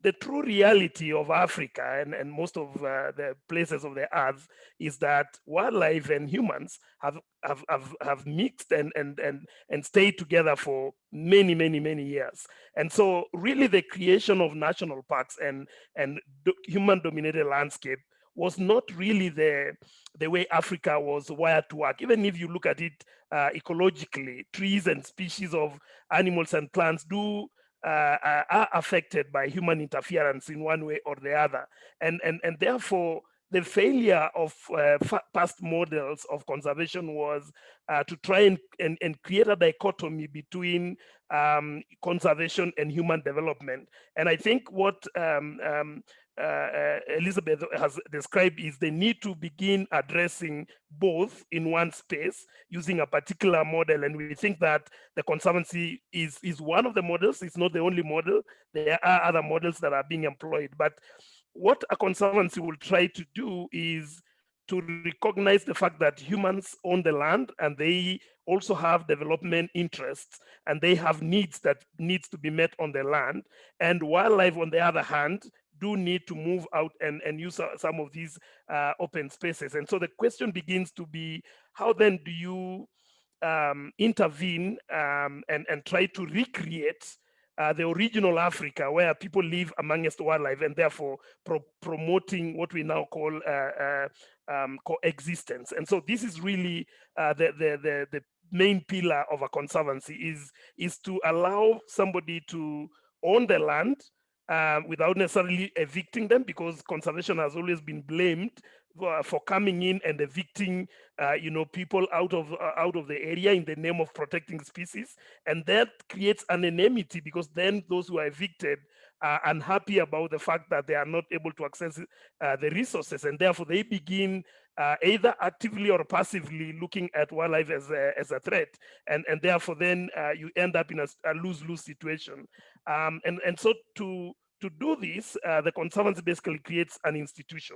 the true reality of Africa and, and most of uh, the places of the earth is that wildlife and humans have have, have, have mixed and, and, and, and stayed together for many, many, many years. And so really the creation of national parks and, and do, human dominated landscape was not really the, the way Africa was wired to work. Even if you look at it uh, ecologically, trees and species of animals and plants do uh, uh, are affected by human interference in one way or the other. And, and, and therefore, the failure of uh, past models of conservation was uh, to try and, and, and, create a dichotomy between um, conservation and human development. And I think what um, um, uh, uh, Elizabeth has described is the need to begin addressing both in one space using a particular model. And we think that the Conservancy is, is one of the models. It's not the only model. There are other models that are being employed. But what a Conservancy will try to do is to recognize the fact that humans own the land and they also have development interests and they have needs that needs to be met on the land and wildlife on the other hand do need to move out and, and use some of these uh, open spaces. And so the question begins to be, how then do you um, intervene um, and, and try to recreate uh, the original Africa where people live amongst wildlife and therefore pro promoting what we now call uh, uh, um, coexistence. And so this is really uh, the, the, the, the main pillar of a conservancy is, is to allow somebody to own the land uh, without necessarily evicting them because conservation has always been blamed for, for coming in and evicting uh, you know people out of uh, out of the area in the name of protecting species. And that creates an enmity because then those who are evicted are unhappy about the fact that they are not able to access uh, the resources. And therefore they begin uh, either actively or passively looking at wildlife as a, as a threat. And and therefore then uh, you end up in a, a lose-lose situation. Um, and and so to to do this, uh, the Conservancy basically creates an institution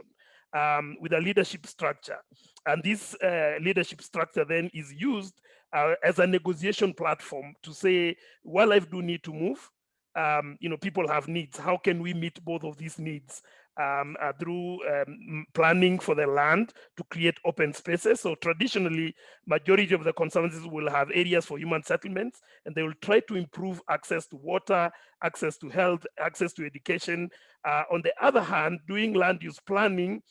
um, with a leadership structure. And this uh, leadership structure then is used uh, as a negotiation platform to say, wildlife do need to move. Um, you know, people have needs. How can we meet both of these needs? Um, uh, through um, planning for the land to create open spaces. So traditionally, majority of the conservancies will have areas for human settlements, and they will try to improve access to water, access to health, access to education. Uh, on the other hand, doing land use planning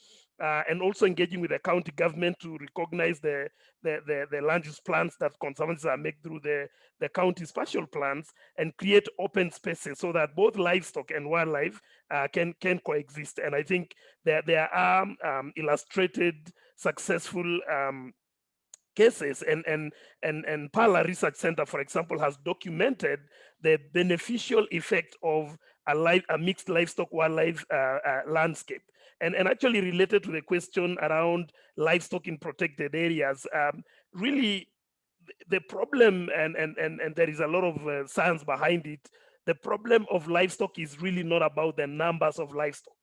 uh, and also engaging with the county government to recognize the, the, the, the, land use plans that conservancies are through the, the county spatial plans and create open spaces so that both livestock and wildlife uh, can, can coexist. And I think there, there are um, illustrated successful um, cases and and and and Mpala Research Center, for example, has documented the beneficial effect of a, live, a mixed livestock wildlife uh, uh, landscape and, and actually related to the question around livestock in protected areas, um, really the problem, and, and, and, and there is a lot of uh, science behind it, the problem of livestock is really not about the numbers of livestock.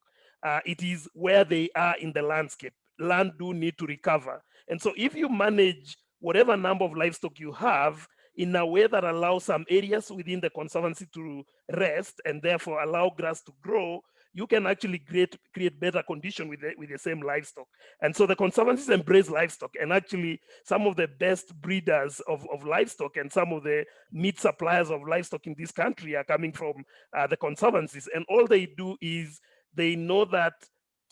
Uh, it is where they are in the landscape. Land do need to recover. And so if you manage whatever number of livestock you have in a way that allows some areas within the conservancy to rest and therefore allow grass to grow, you can actually create create better condition with the, with the same livestock. And so the conservancies embrace livestock and actually some of the best breeders of, of livestock and some of the meat suppliers of livestock in this country are coming from uh, the conservancies. And all they do is they know that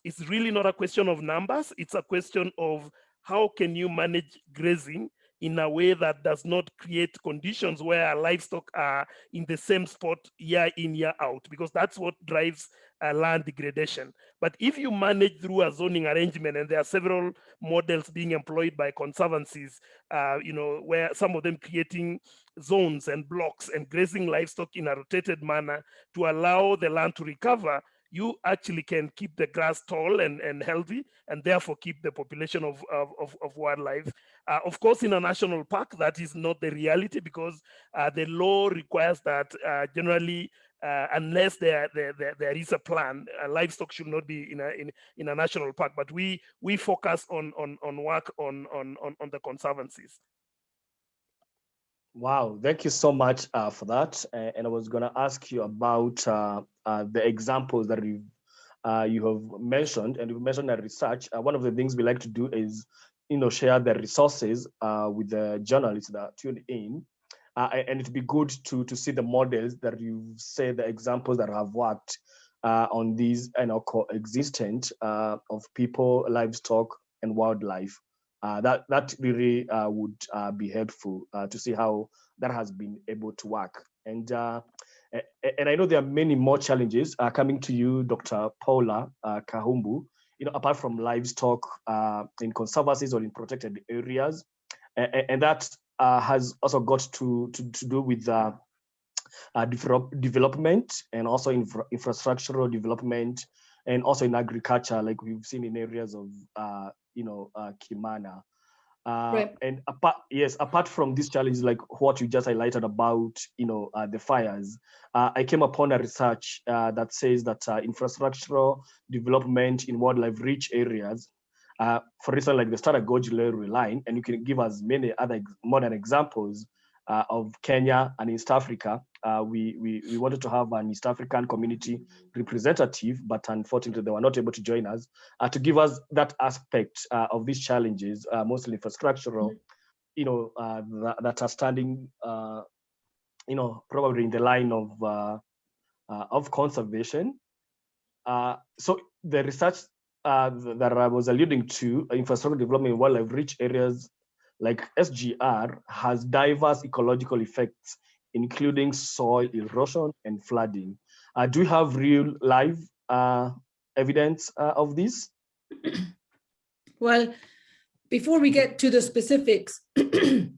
it's really not a question of numbers. It's a question of how can you manage grazing in a way that does not create conditions where livestock are in the same spot year in, year out, because that's what drives uh, land degradation. But if you manage through a zoning arrangement, and there are several models being employed by conservancies, uh, you know, where some of them creating zones and blocks and grazing livestock in a rotated manner to allow the land to recover, you actually can keep the grass tall and, and healthy and therefore keep the population of, of, of wildlife. Uh, of course, in a national park, that is not the reality because uh, the law requires that uh, generally uh, unless there, there, there, there is a plan, uh, livestock should not be in a, in, in a national park, but we, we focus on, on, on work on, on, on, on the conservancies. Wow, thank you so much uh, for that. and I was going to ask you about uh, uh, the examples that you uh, you have mentioned, and you've mentioned that research. Uh, one of the things we like to do is, you know, share the resources uh, with the journalists that tune in, and it'd be good to to see the models that you say the examples that have worked on these, you know, coexistent of people, livestock, and wildlife uh, that that really uh, would uh, be helpful uh, to see how that has been able to work. And uh, and I know there are many more challenges uh, coming to you, Dr. Paula Kahumbu. You know, apart from livestock in conservancies or in protected areas, and, and that has also got to to, to do with uh, development and also infra infrastructural development and also in agriculture, like we've seen in areas of uh, you know, uh, Kimana. Uh, right. And apart, yes, apart from these challenges, like what you just highlighted about, you know, uh, the fires, uh, I came upon a research uh, that says that uh, infrastructural development in wildlife-rich areas, uh, for instance, like the Standard Gauge Railway line, and you can give us many other modern examples uh, of Kenya and East Africa. Uh, we, we, we wanted to have an East African community representative, but unfortunately they were not able to join us uh, to give us that aspect uh, of these challenges, uh, mostly infrastructural, you know, uh, that, that, are standing you know, probably in the line of uh, uh, of conservation. Uh, so the research uh, that I was alluding to, infrastructure development in wildlife-rich areas like SGR has diverse ecological effects, including soil erosion and flooding. Uh, do you have real live uh, evidence uh, of this? (clears throat) Well, before we get to the specifics, (clears throat) I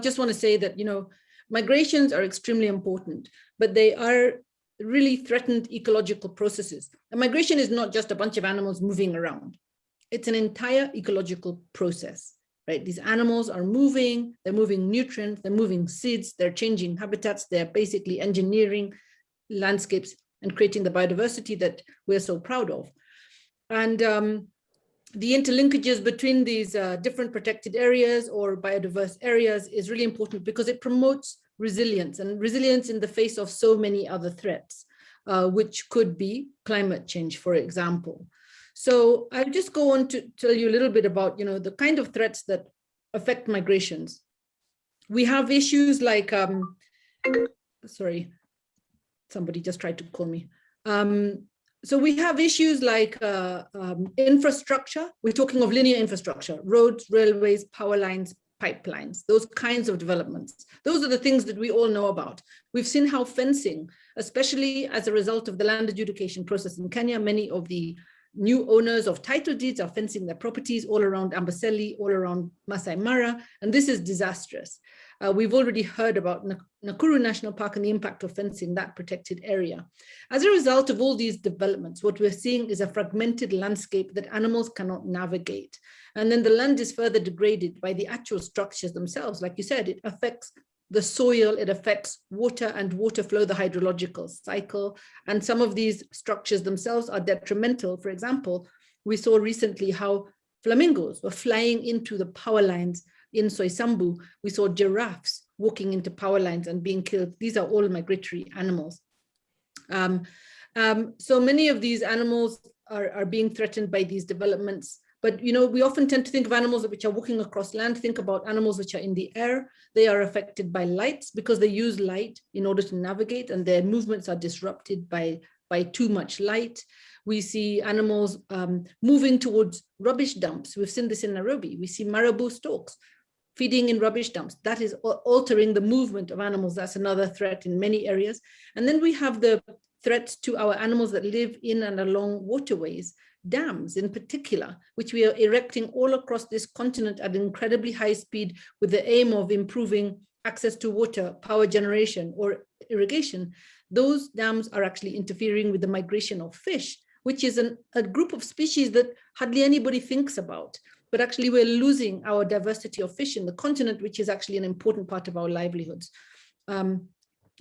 just want to say that, you know, migrations are extremely important, but they are really threatened ecological processes. A migration is not just a bunch of animals moving around. It's an entire ecological process, right? These animals are moving, they're moving nutrients, they're moving seeds, they're changing habitats, they're basically engineering landscapes and creating the biodiversity that we're so proud of. And um, the interlinkages between these uh, different protected areas or biodiverse areas is really important because it promotes resilience and resilience in the face of so many other threats, uh, which could be climate change, for example. So I'll just go on to tell you a little bit about, you know, the kind of threats that affect migrations. We have issues like, um, sorry, somebody just tried to call me. Um, so we have issues like uh, um, infrastructure. We're talking of linear infrastructure, roads, railways, power lines, pipelines, those kinds of developments. Those are the things that we all know about. We've seen how fencing, especially as a result of the land adjudication process in Kenya, many of the new owners of title deeds are fencing their properties all around Amboseli, all around Masai Mara, and this is disastrous. Uh, we've already heard about Nakuru National Park and the impact of fencing that protected area. As a result of all these developments, what we're seeing is a fragmented landscape that animals cannot navigate. And then the land is further degraded by the actual structures themselves. Like you said, it affects the soil, it affects water and water flow, the hydrological cycle. And some of these structures themselves are detrimental. For example, we saw recently how flamingos were flying into the power lines in Soysambu. We saw giraffes walking into power lines and being killed. These are all migratory animals. Um, um, so many of these animals are, are being threatened by these developments. But you know, we often tend to think of animals which are walking across land, think about animals which are in the air. They are affected by lights because they use light in order to navigate and their movements are disrupted by, by too much light. We see animals um, moving towards rubbish dumps. We've seen this in Nairobi. We see marabou storks feeding in rubbish dumps. That is altering the movement of animals. That's another threat in many areas. And then we have the threats to our animals that live in and along waterways dams in particular, which we are erecting all across this continent at incredibly high speed with the aim of improving access to water, power generation or irrigation, those dams are actually interfering with the migration of fish, which is an, a group of species that hardly anybody thinks about. But actually we're losing our diversity of fish in the continent, which is actually an important part of our livelihoods. Um,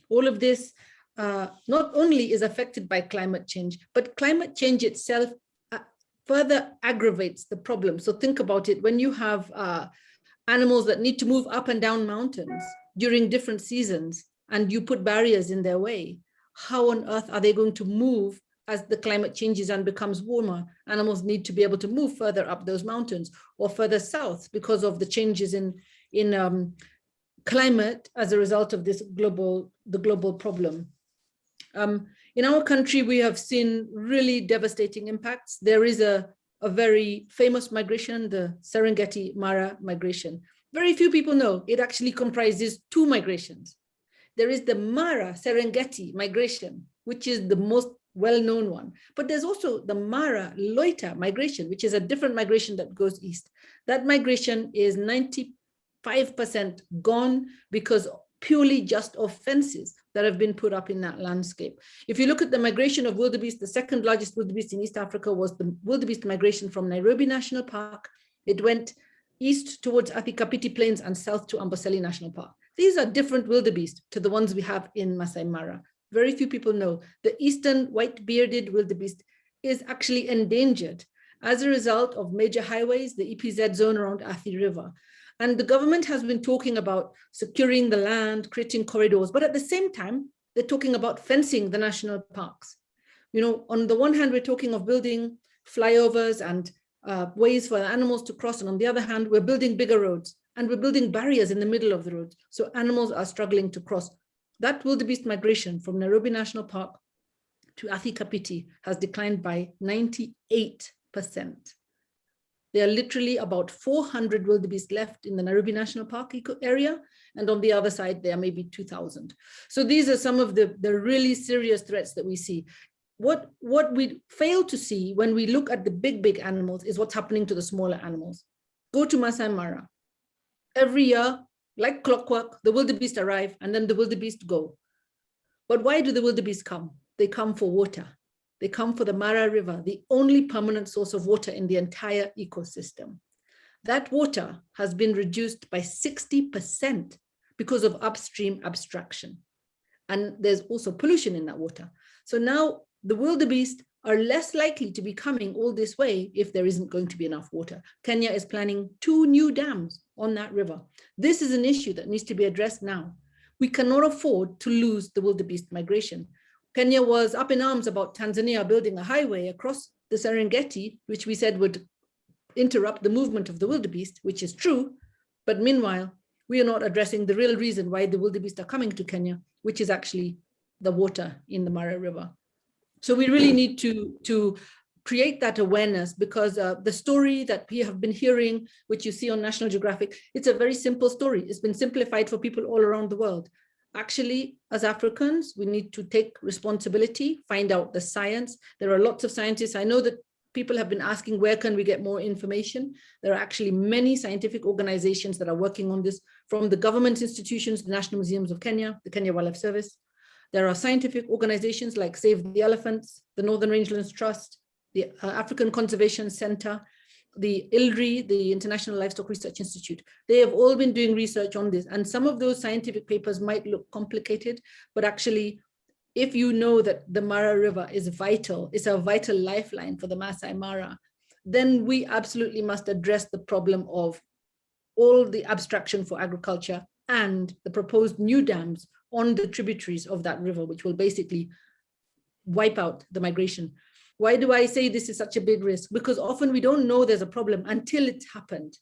all of this uh, not only is affected by climate change, but climate change itself further aggravates the problem. So think about it, when you have uh, animals that need to move up and down mountains during different seasons, and you put barriers in their way, how on earth are they going to move as the climate changes and becomes warmer? Animals need to be able to move further up those mountains or further south because of the changes in, in um, climate as a result of this global, the global problem. Um, in our country, we have seen really devastating impacts. There is a, a very famous migration, the Serengeti Mara migration. Very few people know it actually comprises two migrations. There is the Mara Serengeti migration, which is the most well-known one. But there's also the Mara Loita migration, which is a different migration that goes east. That migration is 95% gone because purely just of fences that have been put up in that landscape. If you look at the migration of wildebeest, the second largest wildebeest in East Africa was the wildebeest migration from Nairobi National Park. It went east towards Athi Kapiti Plains and south to Amboseli National Park. These are different wildebeest to the ones we have in Masai Mara. Very few people know the eastern white-bearded wildebeest is actually endangered as a result of major highways, the EPZ zone around Athi River. And the government has been talking about securing the land, creating corridors, but at the same time, they're talking about fencing the national parks. You know, on the one hand, we're talking of building flyovers and uh, ways for animals to cross. And on the other hand, we're building bigger roads. and we're building barriers in the middle of the road. So animals are struggling to cross. That wildebeest migration from Nairobi National Park to Athi Kapiti has declined by 98%. There are literally about 400 wildebeest left in the Nairobi National Park area, and on the other side, there are maybe 2,000. So these are some of the, the really serious threats that we see. What, what we fail to see when we look at the big, big animals is what's happening to the smaller animals. Go to Masai Mara. Every year, like clockwork, the wildebeest arrive and then the wildebeest go. But why do the wildebeest come? They come for water. They come for the Mara River, the only permanent source of water in the entire ecosystem. That water has been reduced by 60% because of upstream abstraction. And there's also pollution in that water. So now the wildebeest are less likely to be coming all this way if there isn't going to be enough water. Kenya is planning two new dams on that river. This is an issue that needs to be addressed now. We cannot afford to lose the wildebeest migration. Kenya was up in arms about Tanzania building a highway across the Serengeti, which we said would interrupt the movement of the wildebeest, which is true. But meanwhile, we are not addressing the real reason why the wildebeest are coming to Kenya, which is actually the water in the Mara River. So we really need to, to create that awareness because uh, the story that we have been hearing, which you see on National Geographic, it's a very simple story. It's been simplified for people all around the world. Actually, as Africans, we need to take responsibility, find out the science. There are lots of scientists. I know that people have been asking where can we get more information there are actually many scientific organizations that are working on this from the government institutions the national museums of kenya the kenya wildlife service there are scientific organizations like save the elephants the northern rangelands trust the uh, african conservation center the ILRI, the International Livestock Research Institute, they have all been doing research on this. And some of those scientific papers might look complicated, but actually if you know that the Mara River is vital, it's a vital lifeline for the Masai Mara, then we absolutely must address the problem of all the abstraction for agriculture and the proposed new dams on the tributaries of that river, which will basically wipe out the migration. Why do I say this is such a big risk? Because often we don't know there's a problem until it's happened.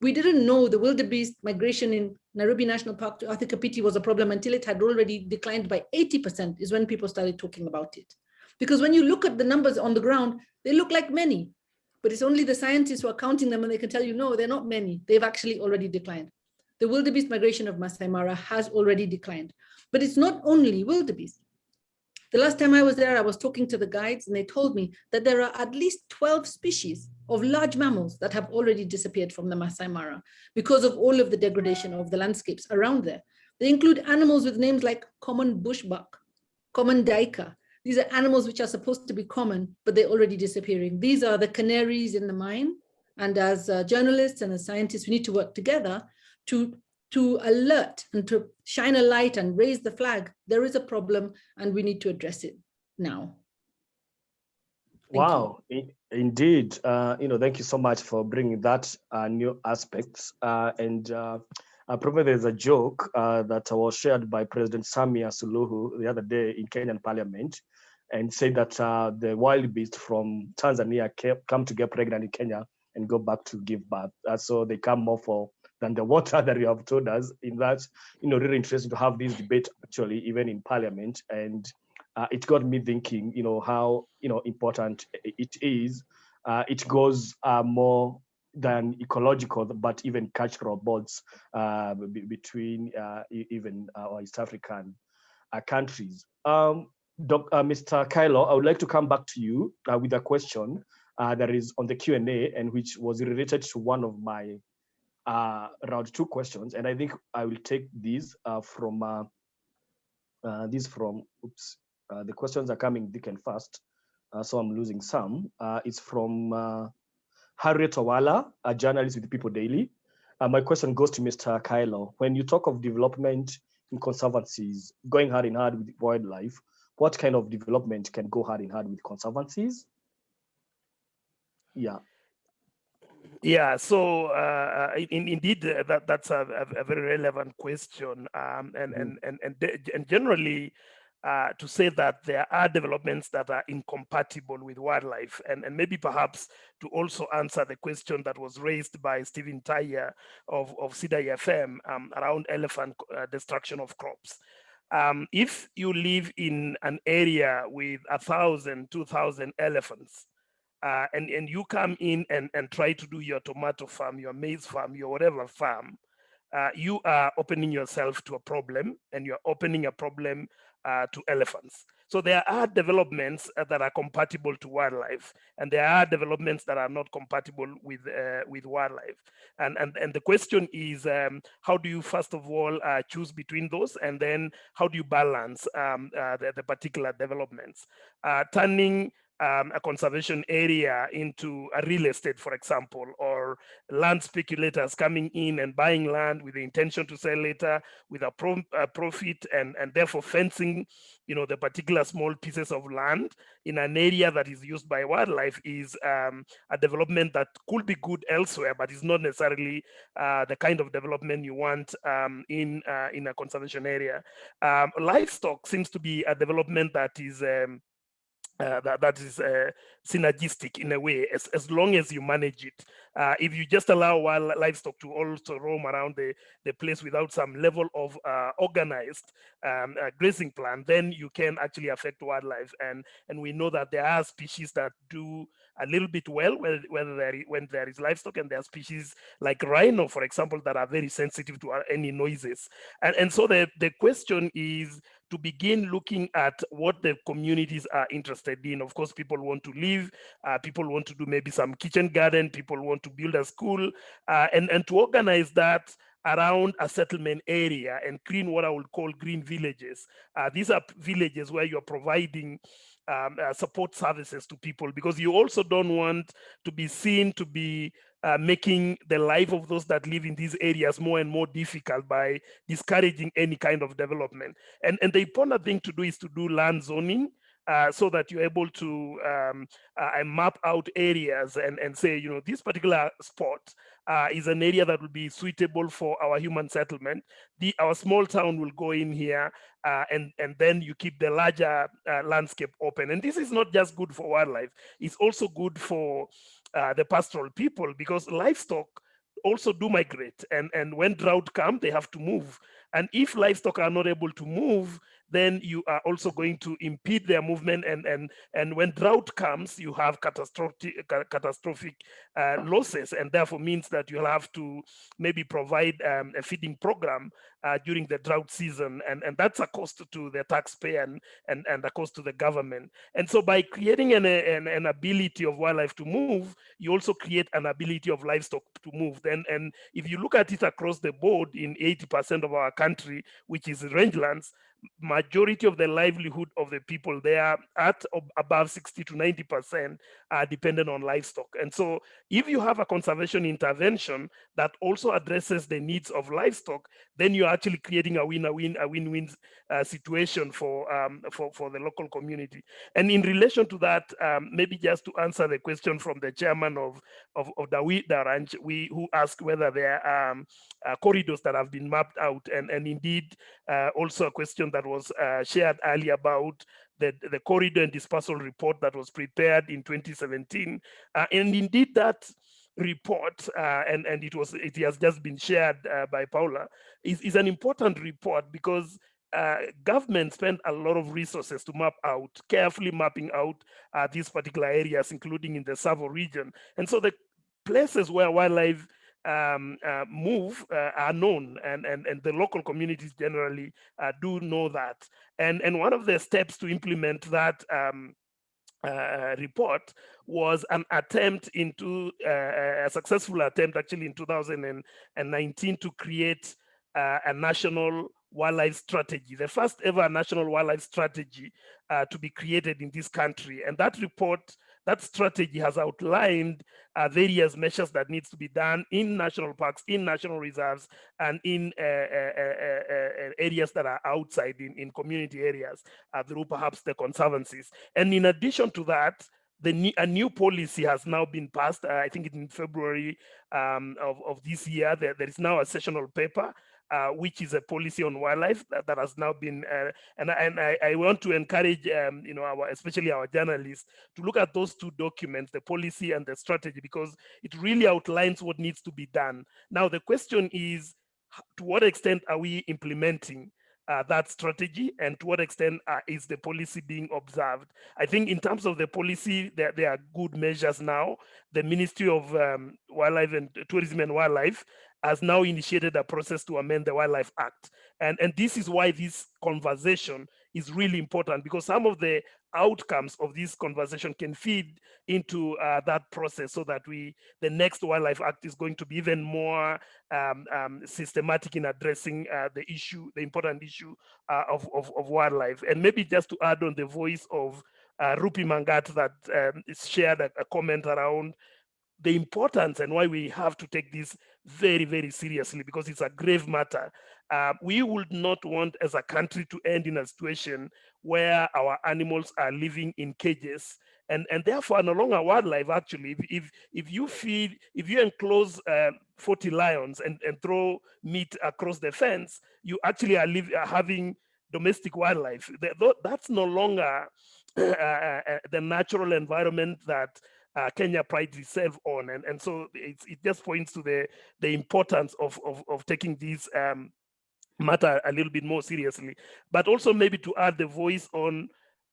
We didn't know the wildebeest migration in Nairobi National Park to Athi Kapiti was a problem until it had already declined by 80% is when people started talking about it. Because when you look at the numbers on the ground, they look like many, but it's only the scientists who are counting them and they can tell you, no, they're not many. They've actually already declined. The wildebeest migration of Masai Mara has already declined, but it's not only wildebeest. The last time I was there, I was talking to the guides and they told me that there are at least 12 species of large mammals that have already disappeared from the Masai Mara because of all of the degradation of the landscapes around there. They include animals with names like common bushbuck, common duiker. These are animals which are supposed to be common, but they're already disappearing. These are the canaries in the mine. And as uh, journalists and as scientists, we need to work together to to alert and to shine a light and raise the flag, there is a problem and we need to address it now. Thank wow, you. indeed. Uh, you know, thank you so much for bringing that uh, new aspects. Uh, and uh, probably there's a joke uh, that was shared by President Samia Suluhu the other day in Kenyan parliament and said that uh, the wild beast from Tanzania came, come to get pregnant in Kenya and go back to give birth. So they come more for than the water (laughs) that you have told us. In that, you know, really interesting to have this debate actually, even in Parliament, and uh, it got me thinking, you know, how you know important it is. Uh, it goes uh, more than ecological, but even cultural bonds uh, between uh, even our East African uh, countries. Um, Doc, Mr. Kaelo, I would like to come back to you with a question that is on the Q&A and which was related to one of my uh, around two questions, and I think I will take these uh, from uh, uh these from. Oops, uh, the questions are coming thick and fast, uh, so I'm losing some. it's from Harriet Owala, a journalist with People Daily. my question goes to Mr. Kaelo. When you talk of development in conservancies going hard in hard with wildlife, what kind of development can go hard in hard with conservancies? Yeah. Yeah, so uh, uh in, indeed, uh, that that's a, a, very relevant question, um, and, mm and and and and generally, uh, to say that there are developments that are incompatible with wildlife and, and maybe perhaps to also answer the question that was raised by Stephen Taya of, of CIDA FM um, around elephant uh, destruction of crops. Um, if you live in an area with a thousand, two thousand elephants, uh, and, and you come in and, and try to do your tomato farm, your maize farm, your whatever farm, uh, you are opening yourself to a problem and you're opening a problem uh, to elephants. So there are developments uh, that are compatible to wildlife, and there are developments that are not compatible with uh, with wildlife. And and and the question is, um, how do you first of all uh, choose between those, and then how do you balance um, the, the, particular developments? Turning um, a conservation area into a real estate, for example, or land speculators coming in and buying land with the intention to sell later with a, pro a profit and, and therefore fencing, you know, the particular small pieces of land in an area that is used by wildlife is um, a development that could be good elsewhere, but is not necessarily uh, the kind of development you want um, in, uh, in a conservation area. Um, livestock seems to be a development that is um, uh, that, that is uh, synergistic in a way, as, as long as you manage it. Uh, if you just allow wild livestock to also roam around the, the place without some level of uh, organized um, uh, grazing plan, then you can actually affect wildlife. And, and we know that there are species that do a little bit well when, there, when there is livestock and there are species like rhino, for example, that are very sensitive to any noises. And, and so the, the question is, to begin looking at what the communities are interested in. Of course, people want to live, uh, people want to do maybe some kitchen garden, people want to build a school, uh, and, and to organize that around a settlement area and green what I would call green villages. Uh, these are villages where you're providing um, uh, support services to people because you also don't want to be seen to be uh, making the life of those that live in these areas more and more difficult by discouraging any kind of development. And, and the important thing to do is to do land zoning uh, so that you're able to um, uh, map out areas and, and say, you know, this particular spot uh, is an area that will be suitable for our human settlement. The, our small town will go in here uh, and, and then you keep the larger uh, landscape open. And this is not just good for wildlife, it's also good for uh, the pastoral people because livestock also do migrate and, and when drought come, they have to move. And if livestock are not able to move, then you are also going to impede their movement. And, and, and when drought comes, you have catastrophic, catastrophic uh, losses and therefore means that you'll have to maybe provide um, a feeding program uh, during the drought season. And, and that's a cost to the taxpayer and, and, and a cost to the government. And so by creating an, an, an ability of wildlife to move, you also create an ability of livestock to move. Then, and if you look at it across the board in 80% of our country, which is rangelands, majority of the livelihood of the people there at above 60 to 90 percent are dependent on livestock. And so if you have a conservation intervention that also addresses the needs of livestock then you're actually creating a win-a-win a win-win uh, situation for um, for for the local community and in relation to that um, maybe just to answer the question from the chairman of of, of the ranch we who asked whether there are um, uh, corridors that have been mapped out and and indeed uh, also a question that was uh, shared earlier about the, the corridor and dispersal report that was prepared in 2017. Uh, and indeed that report, uh, and, and it was it has just been shared uh, by Paula, is, is an important report because uh, government spent a lot of resources to map out, carefully mapping out uh, these particular areas, including in the Tsavo region. And so the places where wildlife um, uh, move uh, are known and, and, and the local communities generally uh, do know that. And, and one of the steps to implement that um, uh, report was an attempt into uh, a successful attempt actually in 2019 to create uh, a national wildlife strategy, the first ever national wildlife strategy to be created in this country. And that report that strategy has outlined uh, various measures that needs to be done in national parks, in national reserves, and in uh, uh, uh, uh areas that are outside in, in community areas uh, through perhaps the conservancies. And in addition to that, the new, a new policy has now been passed, I think in February um, of, of this year. There, there is now a sessional paper uh, which is a policy on wildlife that, that has now been, uh, and, and I, I, want to encourage, um, you know, our, especially our journalists to look at those two documents, the policy and the strategy, because it really outlines what needs to be done. Now, the question is, to what extent are we implementing uh, that strategy and to what extent uh, is the policy being observed. I think in terms of the policy, there, there are good measures now. The Ministry of um, Wildlife and Tourism and Wildlife has now initiated a process to amend the Wildlife Act. And, and this is why this conversation is really important because some of the outcomes of this conversation can feed into uh, that process so that we, the next Wildlife Act is going to be even more um, um, systematic in addressing uh, the issue, the important issue uh, of, of, of, wildlife. And maybe just to add on the voice of uh, Rupi Mangat that um, shared a, a comment around the importance and why we have to take this very, very seriously because it's a grave matter. Uh, we would not want as a country to end in a situation where our animals are living in cages and, and therefore no longer wildlife actually. If, if, if you feed, if you enclose uh, 40 lions and, and throw meat across the fence, you actually are, live, are having domestic wildlife. That's no longer (clears throat) uh, uh, uh, the natural environment that uh, Kenya prides itself on. And, and so it, it just points to the, the importance of, of, of taking these um, matter a little bit more seriously, but also maybe to add the voice on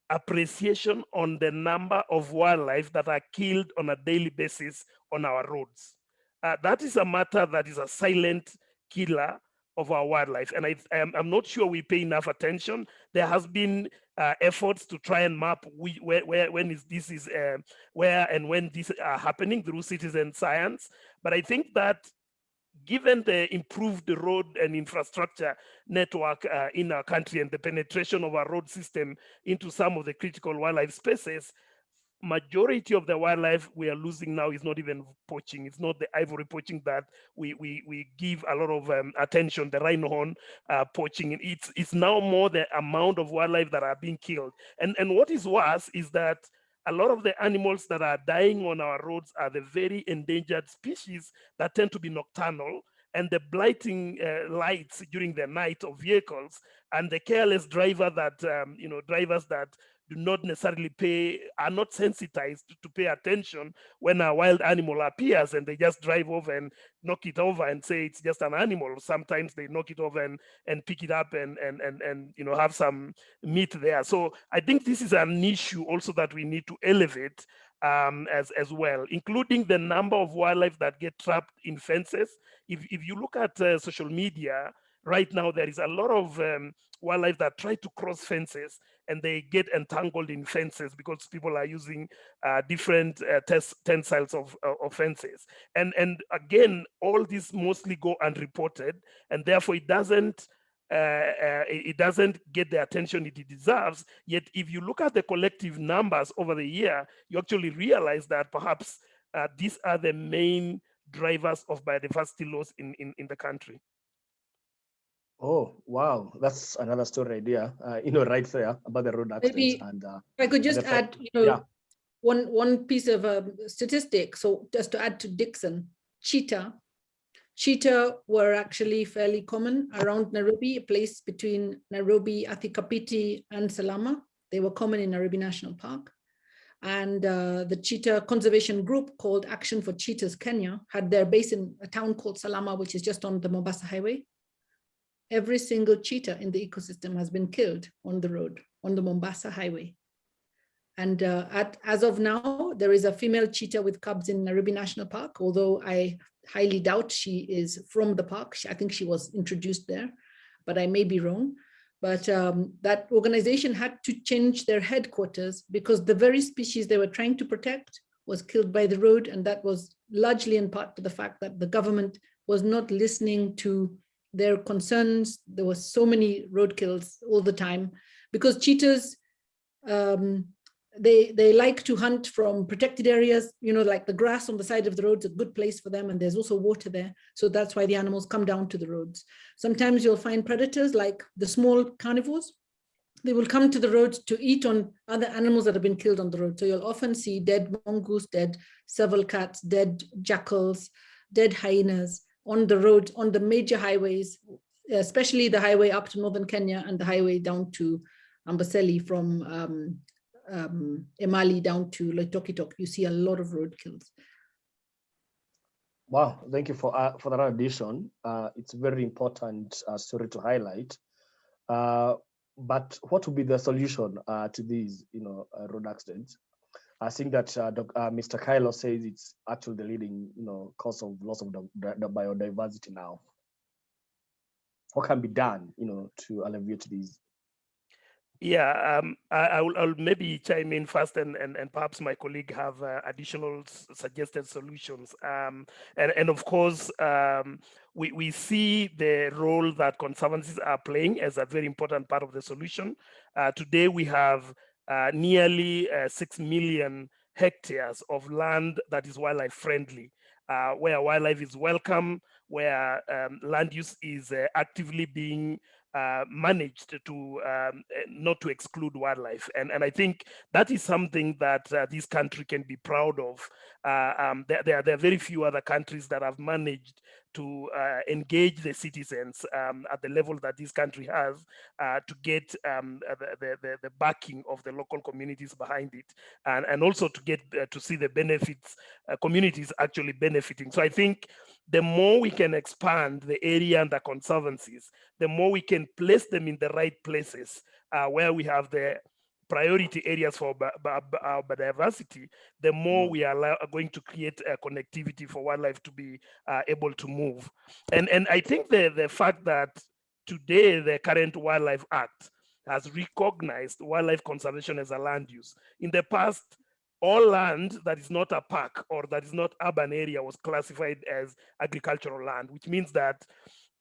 appreciation on the number of wildlife that are killed on a daily basis on our roads. Uh, that is a matter that is a silent killer of our wildlife. And I, am not sure we pay enough attention. There has been uh, efforts to try and map we, where, where, when is this is, uh, where and when this are happening through citizen science. But I think that given the improved road and infrastructure network uh, in our country and the penetration of our road system into some of the critical wildlife spaces, majority of the wildlife we are losing now is not even poaching. It's not the ivory poaching that we we we give a lot of um, attention. The rhino horn uh, poaching. It's it's now more the amount of wildlife that are being killed. And and what is worse is that a lot of the animals that are dying on our roads are the very endangered species that tend to be nocturnal and the blighting uh, lights during the night of vehicles and the careless driver that um, you know drivers that do not necessarily pay, are not sensitized to, to, pay attention when a wild animal appears and they just drive over and knock it over and say it's just an animal. Sometimes they knock it over and, and pick it up and, and, and, and you know have some meat there. So I think this is an issue also that we need to elevate um, as, as well, including the number of wildlife that get trapped in fences. If, if you look at uh, social media, right now there is a lot of um, wildlife that try to cross fences and they get entangled in fences because people are using uh, different uh, tensiles of, uh, of fences. And, and again, all these mostly go unreported and therefore it doesn't uh, uh, it doesn't get the attention it deserves. Yet if you look at the collective numbers over the year, you actually realize that perhaps uh, these are the main drivers of biodiversity loss in, in, in the country. Oh, wow. That's another story idea, uh, you know, right there about the road accidents. Maybe and uh, I could just add, you know, yeah. one, one piece of um, statistic. So just to add to Dickson, cheetah, cheetah were actually fairly common around Nairobi, a place between Nairobi, Athi and Salama. They were common in Nairobi National Park. And uh, the cheetah conservation group called Action for Cheetahs Kenya had their base in a town called Salama, which is just on the Mombasa Highway every single cheetah in the ecosystem has been killed on the road, on the Mombasa highway. And uh, at, as of now, there is a female cheetah with cubs in Nairobi National Park, although I highly doubt she is from the park. I think she was introduced there, but I may be wrong. But um, that organization had to change their headquarters because the very species they were trying to protect was killed by the road. And that was largely in part to the fact that the government was not listening to their concerns. There was so many roadkills all the time because cheetahs, um, they, they like to hunt from protected areas, you know, like the grass on the side of the road is a good place for them. And there's also water there. So that's why the animals come down to the roads. Sometimes you'll find predators like the small carnivores. They will come to the road to eat on other animals that have been killed on the road. So you'll often see dead mongoose, dead serval cats, dead jackals, dead hyenas, on the road, on the major highways, especially the highway up to northern Kenya and the highway down to Amboseli from um, um, Emali down to Loitokitok, you see a lot of road kills. Wow, thank you for uh, for that addition. Uh, it's very important uh, story to highlight. Uh, but what would be the solution uh, to these, you know, uh, road accidents? I think that uh, uh, Mr. Kaelo says it's actually the leading, you know, cause of loss of the, the biodiversity now. What can be done, you know, to alleviate these? Yeah, um, I, I, will, I'll maybe chime in first and, and, and perhaps my colleague have uh, additional suggested solutions. Um, and, and of course, um, we, we see the role that conservancies are playing as a very important part of the solution. Uh, today, we have uh, nearly uh, 6 million hectares of land that is wildlife friendly, uh, where wildlife is welcome, where um, land use is uh, actively being uh, managed to um, eh, not to exclude wildlife. And, and I think that is something that uh, this country can be proud of. Um, there, there, there, are very few other countries that have managed to uh, engage the citizens um, at the level that this country has uh, to get um, the, the, the, backing of the local communities behind it and, and also to get to see the benefits, communities actually benefiting. So I think the more we can expand the area and the conservancies, the more we can place them in the right places uh, where we have the priority areas for biodiversity, the more mm. we are going to create a connectivity for wildlife to be uh, able to move. And, and I think the, the fact that today the current Wildlife Act has recognized wildlife conservation as a land use. In the past, all land that is not a park or that is not urban area was classified as agricultural land, which means that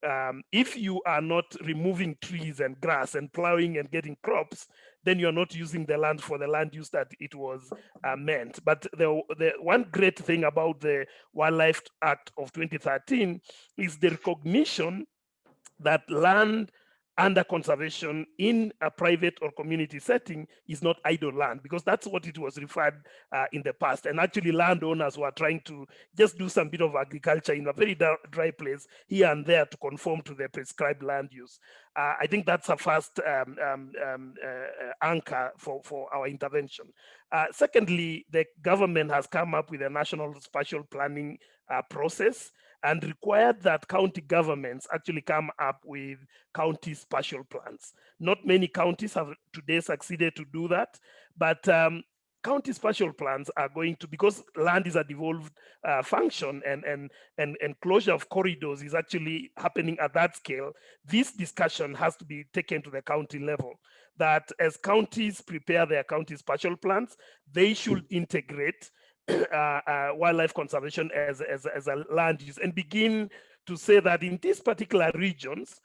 um, if you are not removing trees and grass and plowing and getting crops, then you're not using the land for the land use that it was uh, meant. But the, the one great thing about the Wildlife Act of 2013 is the recognition that land under conservation in a private or community setting is not idle land because that's what it was referred uh, in the past. And actually landowners were trying to just do some bit of agriculture in a very dry place here and there to conform to the prescribed land use. Uh, i think that's a first um, um, um, uh, anchor for for our intervention. Uh, secondly the government has come up with a national spatial planning uh, process and required that county governments actually come up with county spatial plans. Not many counties have today succeeded to do that, but um, county spatial plans are going to, because land is a devolved uh, function and, and, and, and closure of corridors is actually happening at that scale, this discussion has to be taken to the county level that as counties prepare their county spatial plans, they should integrate (coughs) wildlife conservation as, as, as a land use and begin to say that in these particular regions,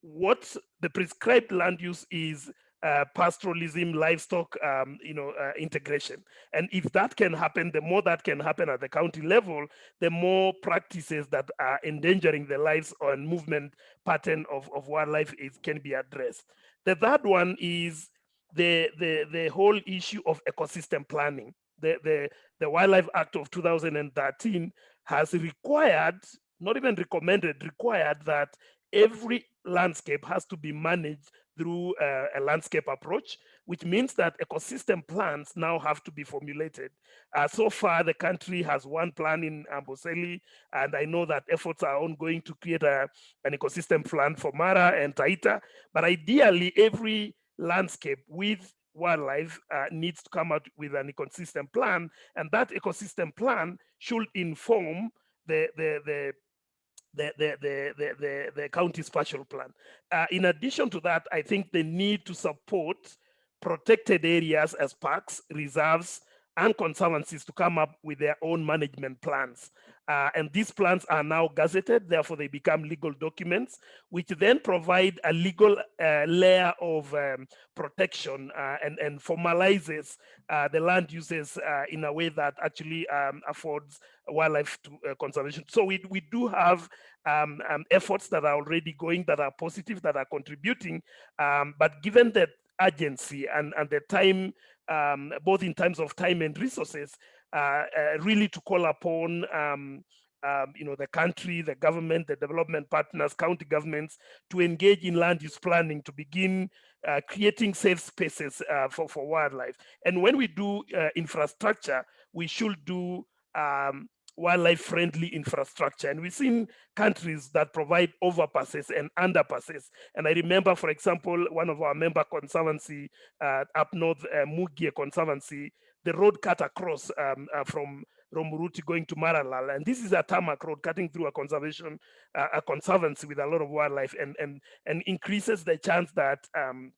what the prescribed land use is uh, pastoralism, livestock, um, you know, uh, integration. And if that can happen, the more that can happen at the county level, the more practices that are endangering the lives and movement pattern of, of wildlife is can be addressed. The third one is the, the, the whole issue of ecosystem planning the, the, the Wildlife Act of 2013 has required, not even recommended, required that every landscape has to be managed through a, a, landscape approach, which means that ecosystem plans now have to be formulated. Uh, so far, the country has one plan in Amboseli, and I know that efforts are ongoing to create a, an ecosystem plan for Mara and Taita, but ideally every landscape with wildlife uh, needs to come out with an ecosystem plan, and that ecosystem plan should inform the the the the, the, the, the, the, the county spatial plan. Uh, in addition to that, I think the need to support protected areas as parks, reserves, and conservancies to come up with their own management plans. Uh, and these plans are now gazetted, therefore they become legal documents, which then provide a legal uh, layer of um, protection uh, and, and formalizes uh, the land uses uh, in a way that actually um, affords wildlife to, uh, conservation. So we, we do have um, um, efforts that are already going, that are positive, that are contributing, um, but given the urgency and, and the time, um, both in terms of time and resources, really to call upon um, um, you know, the country, the government, the development partners, county governments to engage in land use planning to begin uh, creating safe spaces uh, for, for wildlife. And when we do uh, infrastructure, we should do um, wildlife friendly infrastructure. And we've seen countries that provide overpasses and underpasses. And I remember, for example, one of our member conservancy uh, up north, uh, Conservancy, the road cut across um, uh, from Romuruti going to Maralal. And this is a tarmac road cutting through a conservation, uh, a conservancy with a lot of wildlife and, and, and increases the chance that um,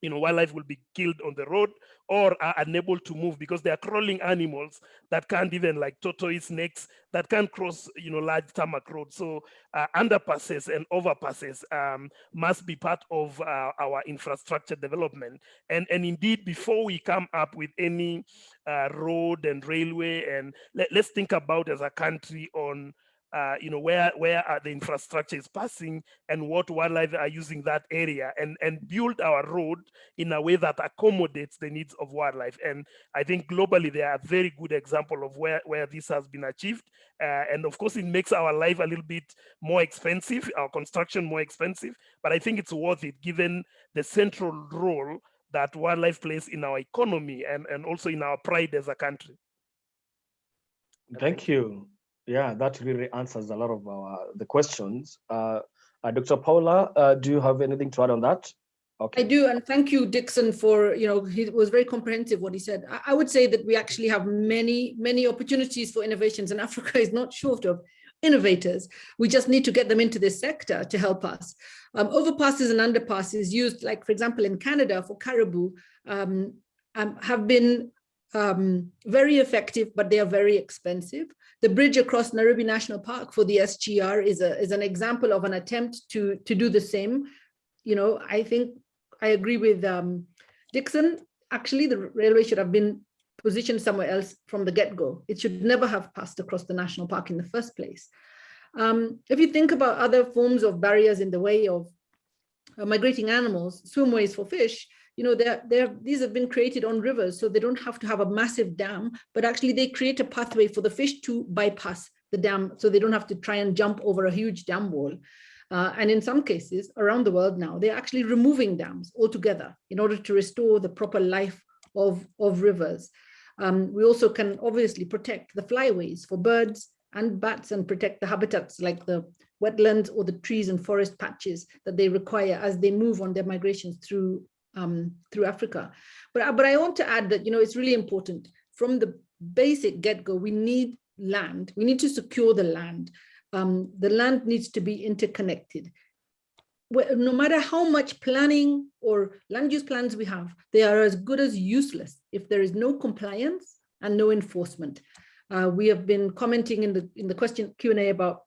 you know, wildlife will be killed on the road or are unable to move because they are crawling animals that can't even like tortoise snakes that can't cross, you know, large tarmac roads. So uh, underpasses and overpasses um, must be part of uh, our infrastructure development. And, and indeed, before we come up with any uh, road and railway, and let, let's think about as a country on uh, you know, where where the infrastructure is passing and what wildlife are using that area and, and build our road in a way that accommodates the needs of wildlife. And I think globally, they are a very good example of where, where this has been achieved. Uh, and of course, it makes our life a little bit more expensive, our construction more expensive, but I think it's worth it given the central role that wildlife plays in our economy and, and also in our pride as a country. Thank you. Yeah, that really answers a lot of our the questions. Uh, uh, Dr. Paula, uh, do you have anything to add on that? Okay. I do, and thank you, Dickson, for, you know, he was very comprehensive what he said. I, I would say that we actually have many, many opportunities for innovations and (laughs) Africa is not short of innovators. We just need to get them into this sector to help us. Um, overpasses and underpasses used, like, for example, in Canada for caribou, um, um, have been um, very effective, but they are very expensive. The bridge across Nairobi National Park for the SGR is, a, is an example of an attempt to, to do the same. You know, I think I agree with um, Dickson. Actually, the railway should have been positioned somewhere else from the get-go. It should never have passed across the national park in the first place. Um, if you think about other forms of barriers in the way of uh, migrating animals, swimways for fish, you know, they're, they're, these have been created on rivers, so they don't have to have a massive dam, but actually they create a pathway for the fish to bypass the dam, so they don't have to try and jump over a huge dam wall. Uh, and in some cases around the world now, they're actually removing dams altogether in order to restore the proper life of, of rivers. Um, we also can obviously protect the flyways for birds and bats and protect the habitats like the wetlands or the trees and forest patches that they require as they move on their migrations through um, through Africa. But, but I want to add that, you know, it's really important from the basic get-go, we need land, we need to secure the land. Um, the land needs to be interconnected. No matter how much planning or land use plans we have, they are as good as useless if there is no compliance and no enforcement. Uh, we have been commenting in the in the question Q&A about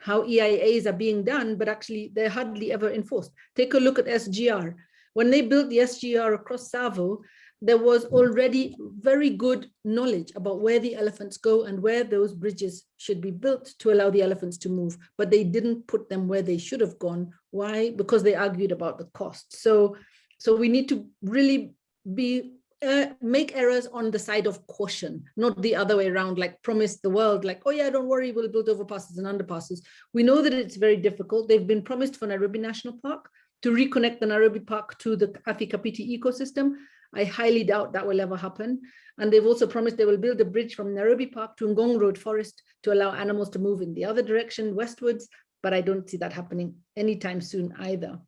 how EIAs are being done, but actually they're hardly ever enforced. Take a look at SGR. When they built the SGR across Tsavo, there was already very good knowledge about where the elephants go and where those bridges should be built to allow the elephants to move, but they didn't put them where they should have gone. Why? Because they argued about the cost. So, so we need to really be uh, make errors on the side of caution, not the other way around, like promise the world, like, oh yeah, don't worry, we'll build overpasses and underpasses. We know that it's very difficult. They've been promised for Nairobi National Park to reconnect the Nairobi Park to the Athi Kapiti ecosystem. I highly doubt that will ever happen. And they've also promised they will build a bridge from Nairobi Park to Ngong Road Forest to allow animals to move in the other direction westwards, but I don't see that happening anytime soon either.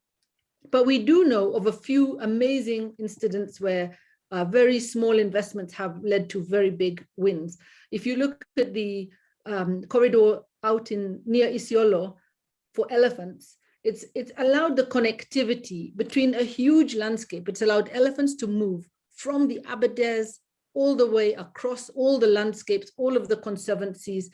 But we do know of a few amazing incidents where uh, very small investments have led to very big wins. If you look at the um, corridor out in near Isiolo for elephants, it's, it's allowed the connectivity between a huge landscape. It's allowed elephants to move from the Aberdares all the way across all the landscapes, all of the conservancies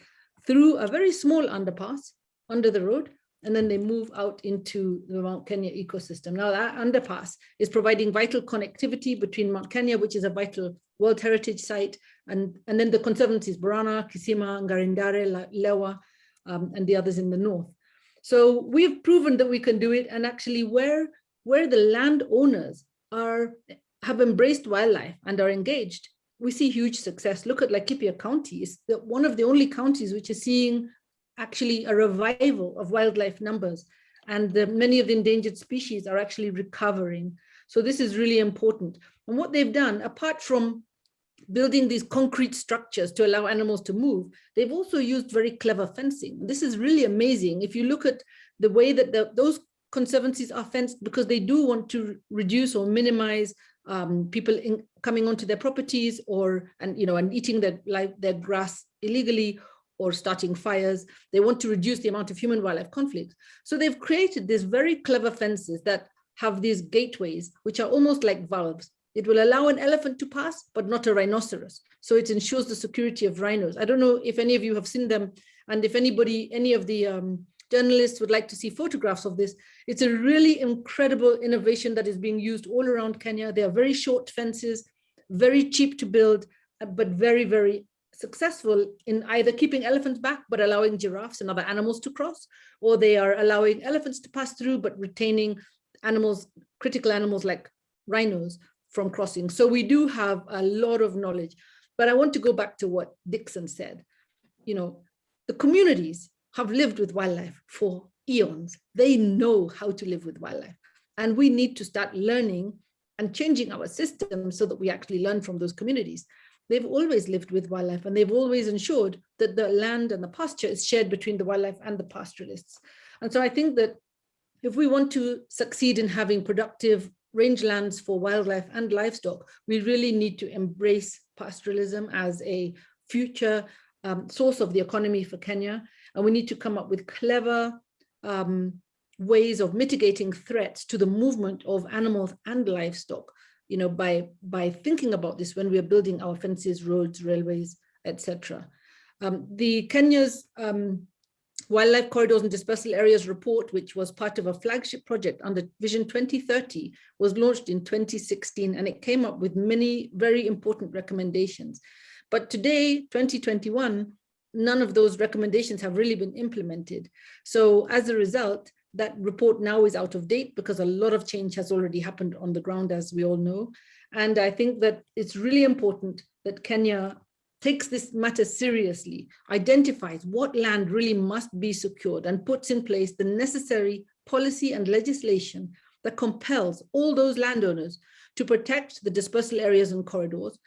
through a very small underpass under the road, and then they move out into the Mount Kenya ecosystem. Now that underpass is providing vital connectivity between Mount Kenya, which is a vital World Heritage Site, and, and then the conservancies, Borana, Kisima, Ngare Ndare, Lewa, um, and the others in the north. So we've proven that we can do it. And actually where, where the landowners are, have embraced wildlife and are engaged, we see huge success. Look at Laikipia County, is the, one of the only counties which is seeing actually a revival of wildlife numbers and the, many of the endangered species are actually recovering. So this is really important. And what they've done, apart from building these concrete structures to allow animals to move, they've also used very clever fencing. This is really amazing. If you look at the way that the, those conservancies are fenced because they do want to reduce or minimize um, people in, coming onto their properties or and you know and eating their like their grass illegally or starting fires. They want to reduce the amount of human wildlife conflict. So they've created these very clever fences that have these gateways, which are almost like valves. It will allow an elephant to pass, but not a rhinoceros. So it ensures the security of rhinos. I don't know if any of you have seen them and if anybody, any of the um, journalists would like to see photographs of this. It's a really incredible innovation that is being used all around Kenya. They are very short fences, very cheap to build, uh, but very, very successful in either keeping elephants back, but allowing giraffes and other animals to cross, or they are allowing elephants to pass through, but retaining animals, critical animals like rhinos from crossing. So we do have a lot of knowledge, but I want to go back to what Dickson said. You know, the communities have lived with wildlife for eons. They know how to live with wildlife. And we need to start learning and changing our system so that we actually learn from those communities. They've always lived with wildlife and they've always ensured that the land and the pasture is shared between the wildlife and the pastoralists. And so I think that if we want to succeed in having productive rangelands for wildlife and livestock, we really need to embrace pastoralism as a future um, source of the economy for Kenya. And we need to come up with clever um, ways of mitigating threats to the movement of animals and livestock, you know, by, by thinking about this when we are building our fences, roads, railways, etc. Um, the Kenya's um, Wildlife Corridors and Dispersal Areas report, which was part of a flagship project under Vision 2030, was launched in 2016, and it came up with many very important recommendations. But today, 2021, none of those recommendations have really been implemented. So as a result, that report now is out of date because a lot of change has already happened on the ground, as we all know. And I think that it's really important that Kenya takes this matter seriously, identifies what land really must be secured and puts in place the necessary policy and legislation that compels all those landowners to protect the dispersal areas and corridors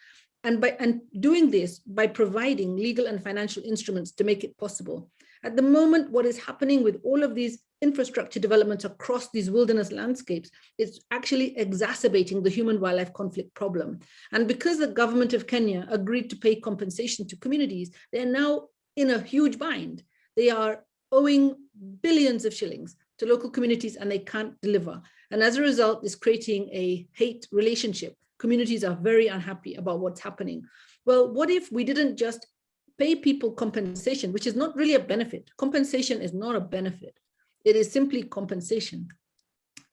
and by and doing this by providing legal and financial instruments to make it possible. At the moment, what is happening with all of these infrastructure developments across these wilderness landscapes is actually exacerbating the human wildlife conflict problem. And because the government of Kenya agreed to pay compensation to communities, they're now in a huge bind. They are owing billions of shillings to local communities and they can't deliver. And as a result, it's creating a hate relationship communities are very unhappy about what's happening. Well, what if we didn't just pay people compensation, which is not really a benefit. Compensation is not a benefit. It is simply compensation.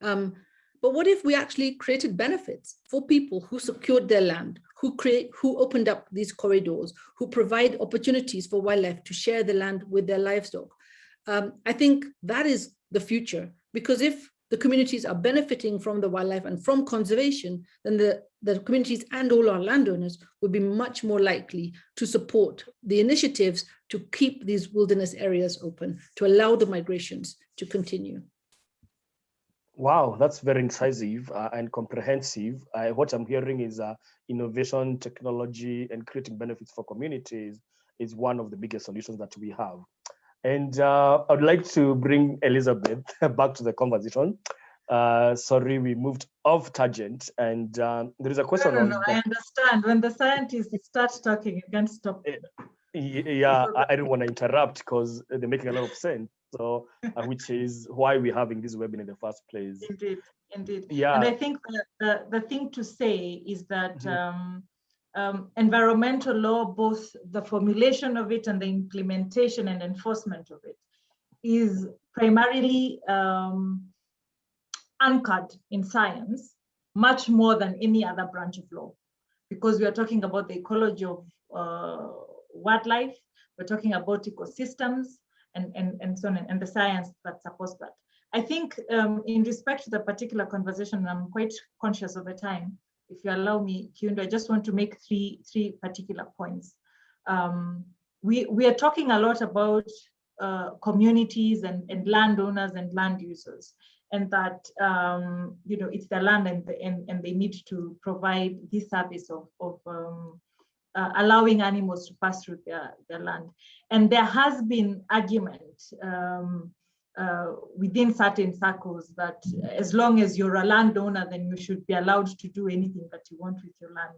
Um, but what if we actually created benefits for people who secured their land, who create, who opened up these corridors, who provide opportunities for wildlife to share the land with their livestock? Um, I think that is the future, because if the communities are benefiting from the wildlife and from conservation, then the, the communities and all our landowners would be much more likely to support the initiatives to keep these wilderness areas open, to allow the migrations to continue. Wow, that's very incisive uh, and comprehensive. Uh, what I'm hearing is uh, innovation, technology, and creating benefits for communities is one of the biggest solutions that we have. And uh, I'd like to bring Elizabeth (laughs) back to the conversation. Uh, sorry, we moved off tangent, and um, there is a question. No, no, no, I understand. When the scientists start talking, you can't stop. Eh, yeah, I, I don't want to interrupt because they're making a lot of sense. So, uh, which is why we're having this webinar in the first place. Indeed, indeed. Yeah. And I think the, the, the thing to say is that mm -hmm. um, um, environmental law, both the formulation of it and the implementation and enforcement of it, is primarily um, anchored in science, much more than any other branch of law, because we are talking about the ecology of uh, wildlife, we're talking about ecosystems, and, and, and so on, and the science that supports that. I think um, in respect to the particular conversation, I'm quite conscious of the time, if you allow me, Kiundu, I just want to make three, three particular points. Um, we, we are talking a lot about uh, communities and, and landowners and land users and that um, you know it's the land and, and, and they need to provide this service of, of um, uh, allowing animals to pass through their, their land. And there has been argument um, uh, within certain circles that as long as you're a landowner, then you should be allowed to do anything that you want with your land.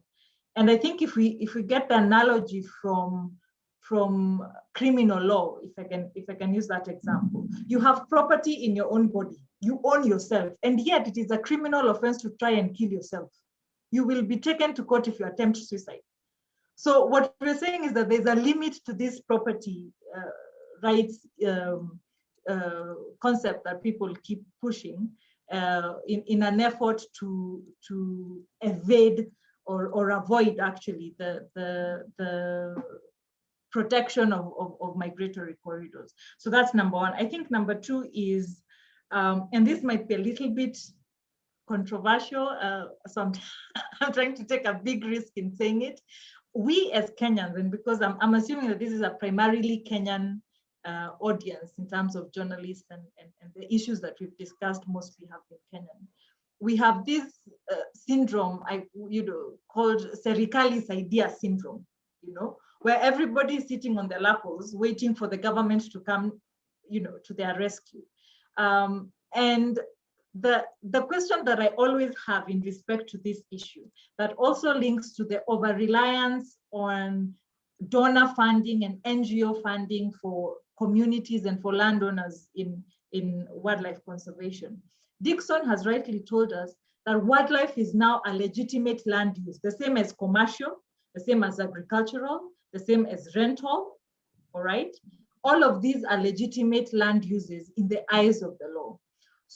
And I think if we if we get the analogy from from criminal law, if I can if I can use that example, you have property in your own body, you own yourself, and yet it is a criminal offense to try and kill yourself. You will be taken to court if you attempt suicide. So what we're saying is that there's a limit to this property uh, rights um, uh, concept that people keep pushing uh, in, in an effort to, to evade or, or avoid actually the, the, the protection of, of, of, migratory corridors. So that's number one. I think number two is, um, and this might be a little bit controversial, uh, so I'm, (laughs) I'm trying to take a big risk in saying it. We as Kenyans, and because I'm, I'm assuming that this is a primarily Kenyan uh, audience in terms of journalists and, and, and, the issues that we've discussed mostly have been Kenyan. We have this uh, syndrome, I, you know, called Serikali saidia syndrome, you know, where everybody is sitting on their lappos waiting for the government to come, you know, to their rescue. Um, and the, the question that I always have in respect to this issue that also links to the over-reliance on donor funding and NGO funding for communities and for landowners in, in wildlife conservation. Dickson has rightly told us that wildlife is now a legitimate land use, the same as commercial, the same as agricultural, the same as rental, all right? All of these are legitimate land uses in the eyes of the law.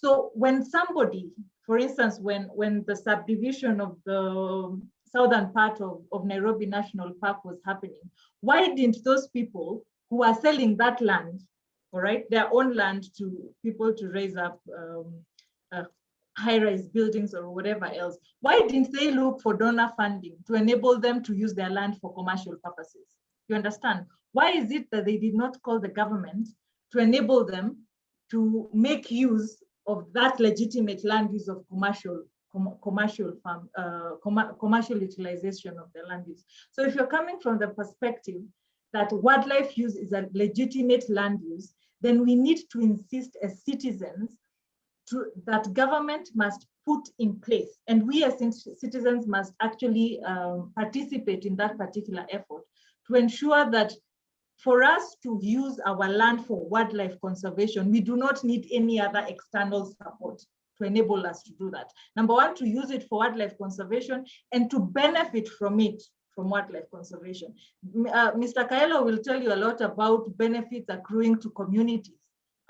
So when somebody, for instance, when, when the subdivision of the southern part of, of Nairobi National Park was happening, why didn't those people who are selling that land, all right, their own land to people to raise up um, uh, high-rise buildings or whatever else. Why didn't they look for donor funding to enable them to use their land for commercial purposes? You understand? Why is it that they did not call the government to enable them to make use of that legitimate land use of commercial com commercial farm, uh, com commercial utilization of the land use. So if you're coming from the perspective that wildlife use is a legitimate land use, then we need to insist as citizens to, that government must put in place, and we as citizens must actually um, participate in that particular effort to ensure that for us to use our land for wildlife conservation, we do not need any other external support to enable us to do that. Number one, to use it for wildlife conservation and to benefit from it from wildlife conservation. Uh, Mr. Kaelo will tell you a lot about benefits accruing to communities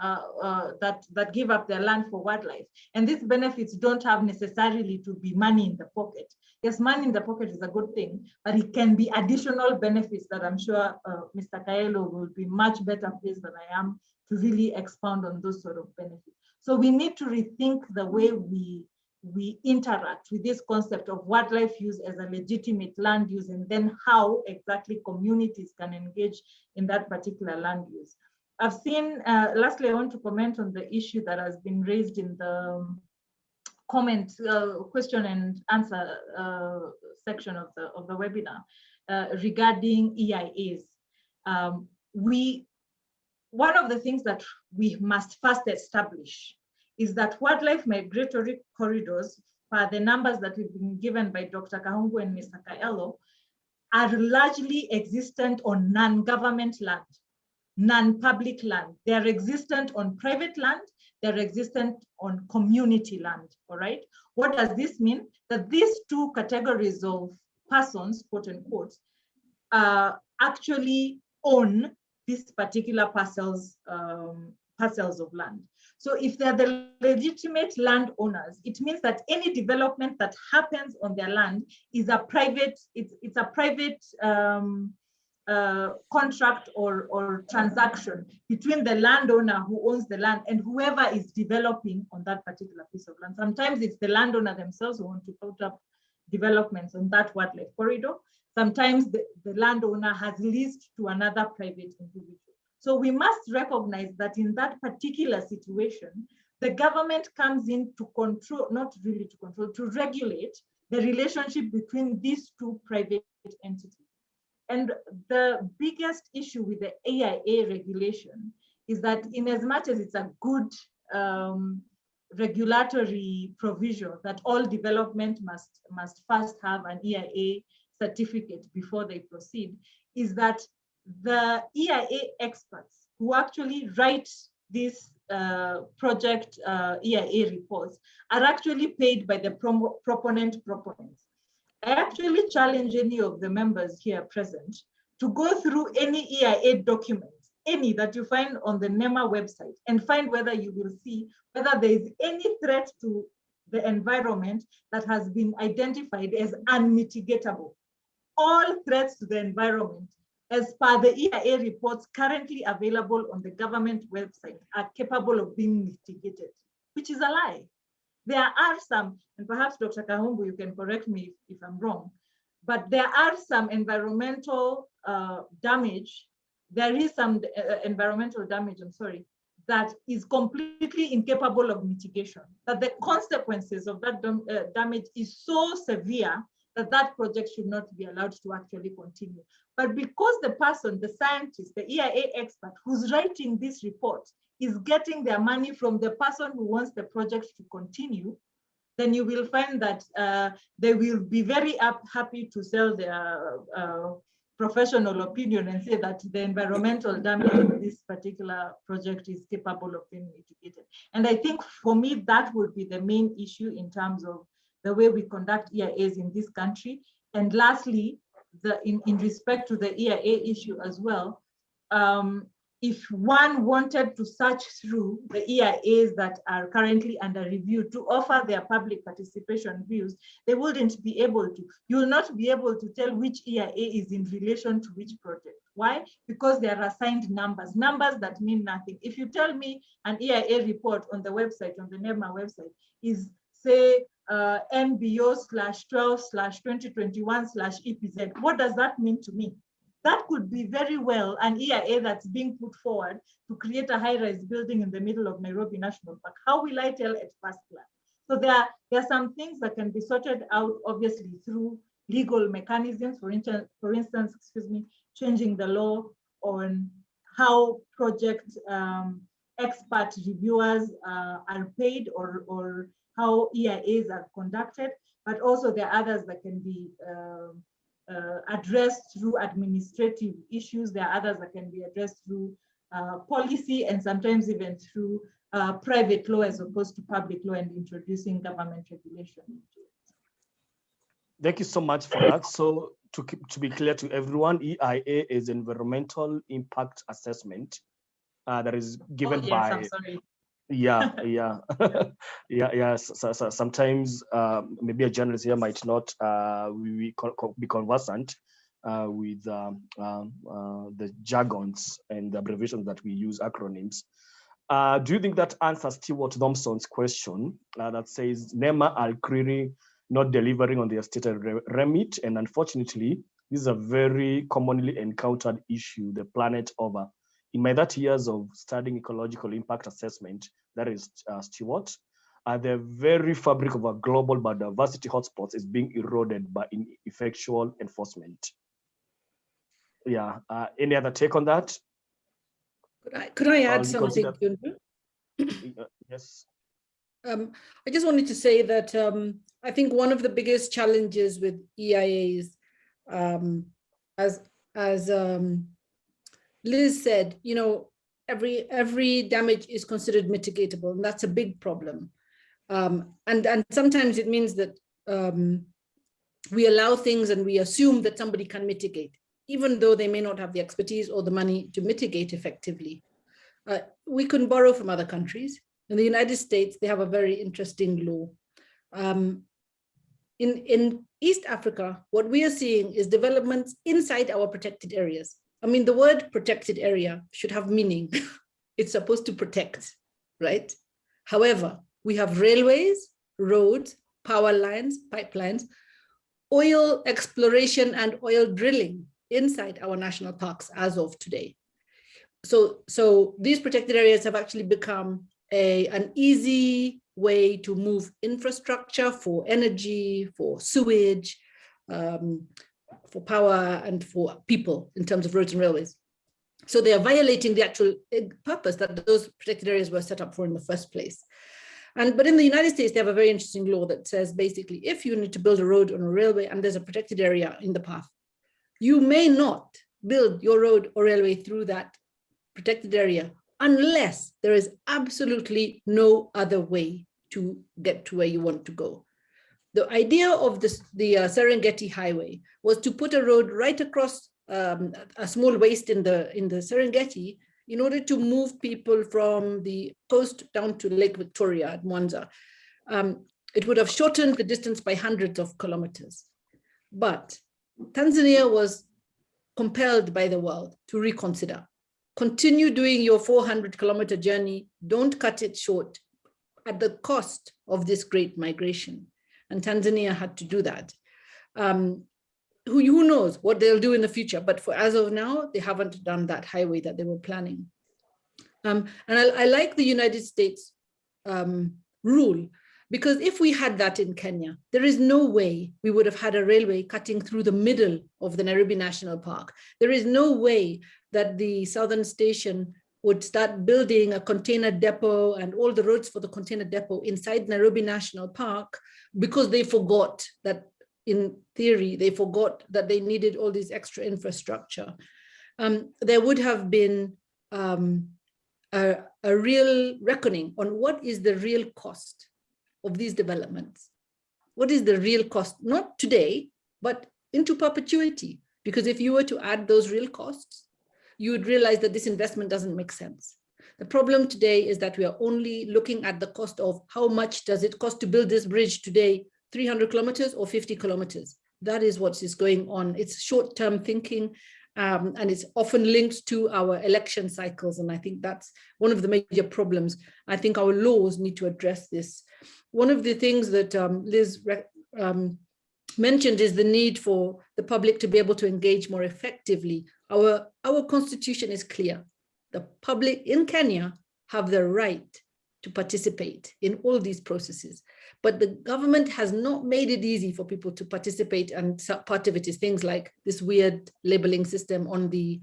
uh, uh, that, that give up their land for wildlife. And these benefits don't have necessarily to be money in the pocket. Yes, money in the pocket is a good thing, but it can be additional benefits that I'm sure uh, Mr. Kaelo will be much better placed than I am to really expound on those sort of benefits. So we need to rethink the way we we interact with this concept of wildlife use as a legitimate land use and then how exactly communities can engage in that particular land use. I've seen, uh, lastly, I want to comment on the issue that has been raised in the um, comment, uh, question and answer uh, section of the, of the webinar uh, regarding EIAs. Um, we, one of the things that we must first establish is that wildlife migratory corridors, for the numbers that we've been given by Dr. Kahumbu and Mr. Kaelo, are largely existent on non-government land, non-public land. They're existent on private land, they're existent on community land, all right? What does this mean? That these two categories of persons, quote unquote, uh, actually own these particular parcels, um, parcels of land. So if they're the legitimate landowners, it means that any development that happens on their land is a private, it's, it's a private um, uh, contract or, or transaction between the landowner who owns the land and whoever is developing on that particular piece of land. Sometimes it's the landowner themselves who want to put up developments on that wildlife corridor. Sometimes the, the landowner has leased to another private individual. So we must recognize that in that particular situation, the government comes in to control, not really to control, to regulate the relationship between these two private entities. And the biggest issue with the EIA regulation is that in as much as it's a good um, regulatory provision that all development must, must first have an EIA certificate before they proceed, is that the EIA experts who actually write these uh, project uh, EIA reports are actually paid by the proponent proponents. I actually challenge any of the members here present to go through any EIA documents, any that you find on the NEMA website and find whether you will see whether there is any threat to the environment that has been identified as unmitigatable. All threats to the environment as per the EIA reports currently available on the government website are capable of being mitigated, which is a lie. There are some, and perhaps Dr. Kahumbu, you can correct me if, if I'm wrong, but there are some environmental uh, damage. There is some uh, environmental damage, I'm sorry, that is completely incapable of mitigation, that the consequences of that uh, damage is so severe that that project should not be allowed to actually continue. But because the person, the scientist, the EIA expert who's writing this report is getting their money from the person who wants the project to continue, then you will find that uh, they will be very up, happy to sell their uh, professional opinion and say that the environmental damage of this particular project is capable of being mitigated. And I think for me, that would be the main issue in terms of the way we conduct EIAs in this country. And lastly, the in, in respect to the EIA issue as well, um, if one wanted to search through the EIAs that are currently under review to offer their public participation views, they wouldn't be able to. You will not be able to tell which EIA is in relation to which project. Why? Because they are assigned numbers, numbers that mean nothing. If you tell me an EIA report on the website, on the NEMA website, is say uh, NBO slash 12 slash 2021 slash EPZ, what does that mean to me? That could be very well an EIA that's being put forward to create a high-rise building in the middle of Nairobi National Park. How will I tell at first glance? So there are, there are some things that can be sorted out, obviously, through legal mechanisms, for instance, for instance, excuse me, changing the law on how project um, expert reviewers uh, are paid or, or how EIAs are conducted, but also there are others that can be uh, addressed through administrative issues. There are others that can be addressed through uh, policy and sometimes even through uh, private law as opposed to public law and introducing government regulation Thank you so much for that. So to, keep, to be clear to everyone, EIA is environmental impact assessment uh, that is given oh, yes, by (laughs) (laughs) yeah yeah. Yeah yeah so, so sometimes uh, maybe a journalist here might not uh, we, be conversant uh, with um, um, uh, the jargons and the abbreviations that we use acronyms. Uh, do you think that answers Stewart Thompson's question uh, that says NEMA are clearly not delivering on their stated remit and unfortunately this is a very commonly encountered issue the planet over in my 30 years of studying ecological impact assessment, that is uh, Stewart, uh, the very fabric of our global biodiversity hotspots is being eroded by ineffectual enforcement. Yeah, uh, any other take on that? Could I, could I add something? (clears throat) Uh, yes. Um, I just wanted to say that um, I think one of the biggest challenges with EIAs, um, as as um, Liz said, you know, every every damage is considered mitigatable, and that's a big problem. Um, and and sometimes it means that um, we allow things and we assume that somebody can mitigate, even though they may not have the expertise or the money to mitigate effectively. Uh, we can borrow from other countries. In the United States, they have a very interesting law. Um, in, in East Africa, what we are seeing is developments inside our protected areas. I mean, the word protected area should have meaning. (laughs) it's supposed to protect, right? However, we have railways, roads, power lines, pipelines, oil exploration and oil drilling inside our national parks as of today. so, so these protected areas have actually become a, an easy way to move infrastructure for energy, for sewage, um, for power and for people in terms of roads and railways. So they are violating the actual eh, purpose that those protected areas were set up for in the first place. And but in the United States, they have a very interesting law that says basically, if you need to build a road on a railway and there's a protected area in the path, you may not build your road or railway through that protected area unless there is absolutely no other way to get to where you want to go. The idea of this, the uh, Serengeti Highway was to put a road right across um, a small waste in the in the Serengeti in order to move people from the coast down to Lake Victoria at Mwanza. Um, it would have shortened the distance by hundreds of kilometers. But Tanzania was compelled by the world to reconsider. Continue doing your 400 kilometer journey, don't cut it short at the cost of this great migration. And Tanzania had to do that. Um, who, who knows what they'll do in the future, but for as of now, they haven't done that highway that they were planning. Um, and I, I, like the United States um, rule, because if we had that in Kenya, there is no way we would have had a railway cutting through the middle of the Nairobi National Park. There is no way that the Southern Station would start building a container depot and all the roads for the container depot inside Nairobi National Park because they forgot that in theory, they forgot that they needed all this extra infrastructure. Um, there would have been um, a, a real reckoning on what is the real cost of these developments. What is the real cost, not today, but into perpetuity? Because if you were to add those real costs, you would realize that this investment doesn't make sense. The problem today is that we are only looking at the cost of how much does it cost to build this bridge today 300 kilometers or 50 kilometers. That is what is going on. It's short-term thinking um, and it's often linked to our election cycles. And I think that's one of the major problems. I think our laws need to address this. One of the things that um, Liz um, mentioned is the need for the public to be able to engage more effectively. Our, our constitution is clear. The public in Kenya have the right to participate in all these processes. But the government has not made it easy for people to participate and part of it is things like this weird labeling system on the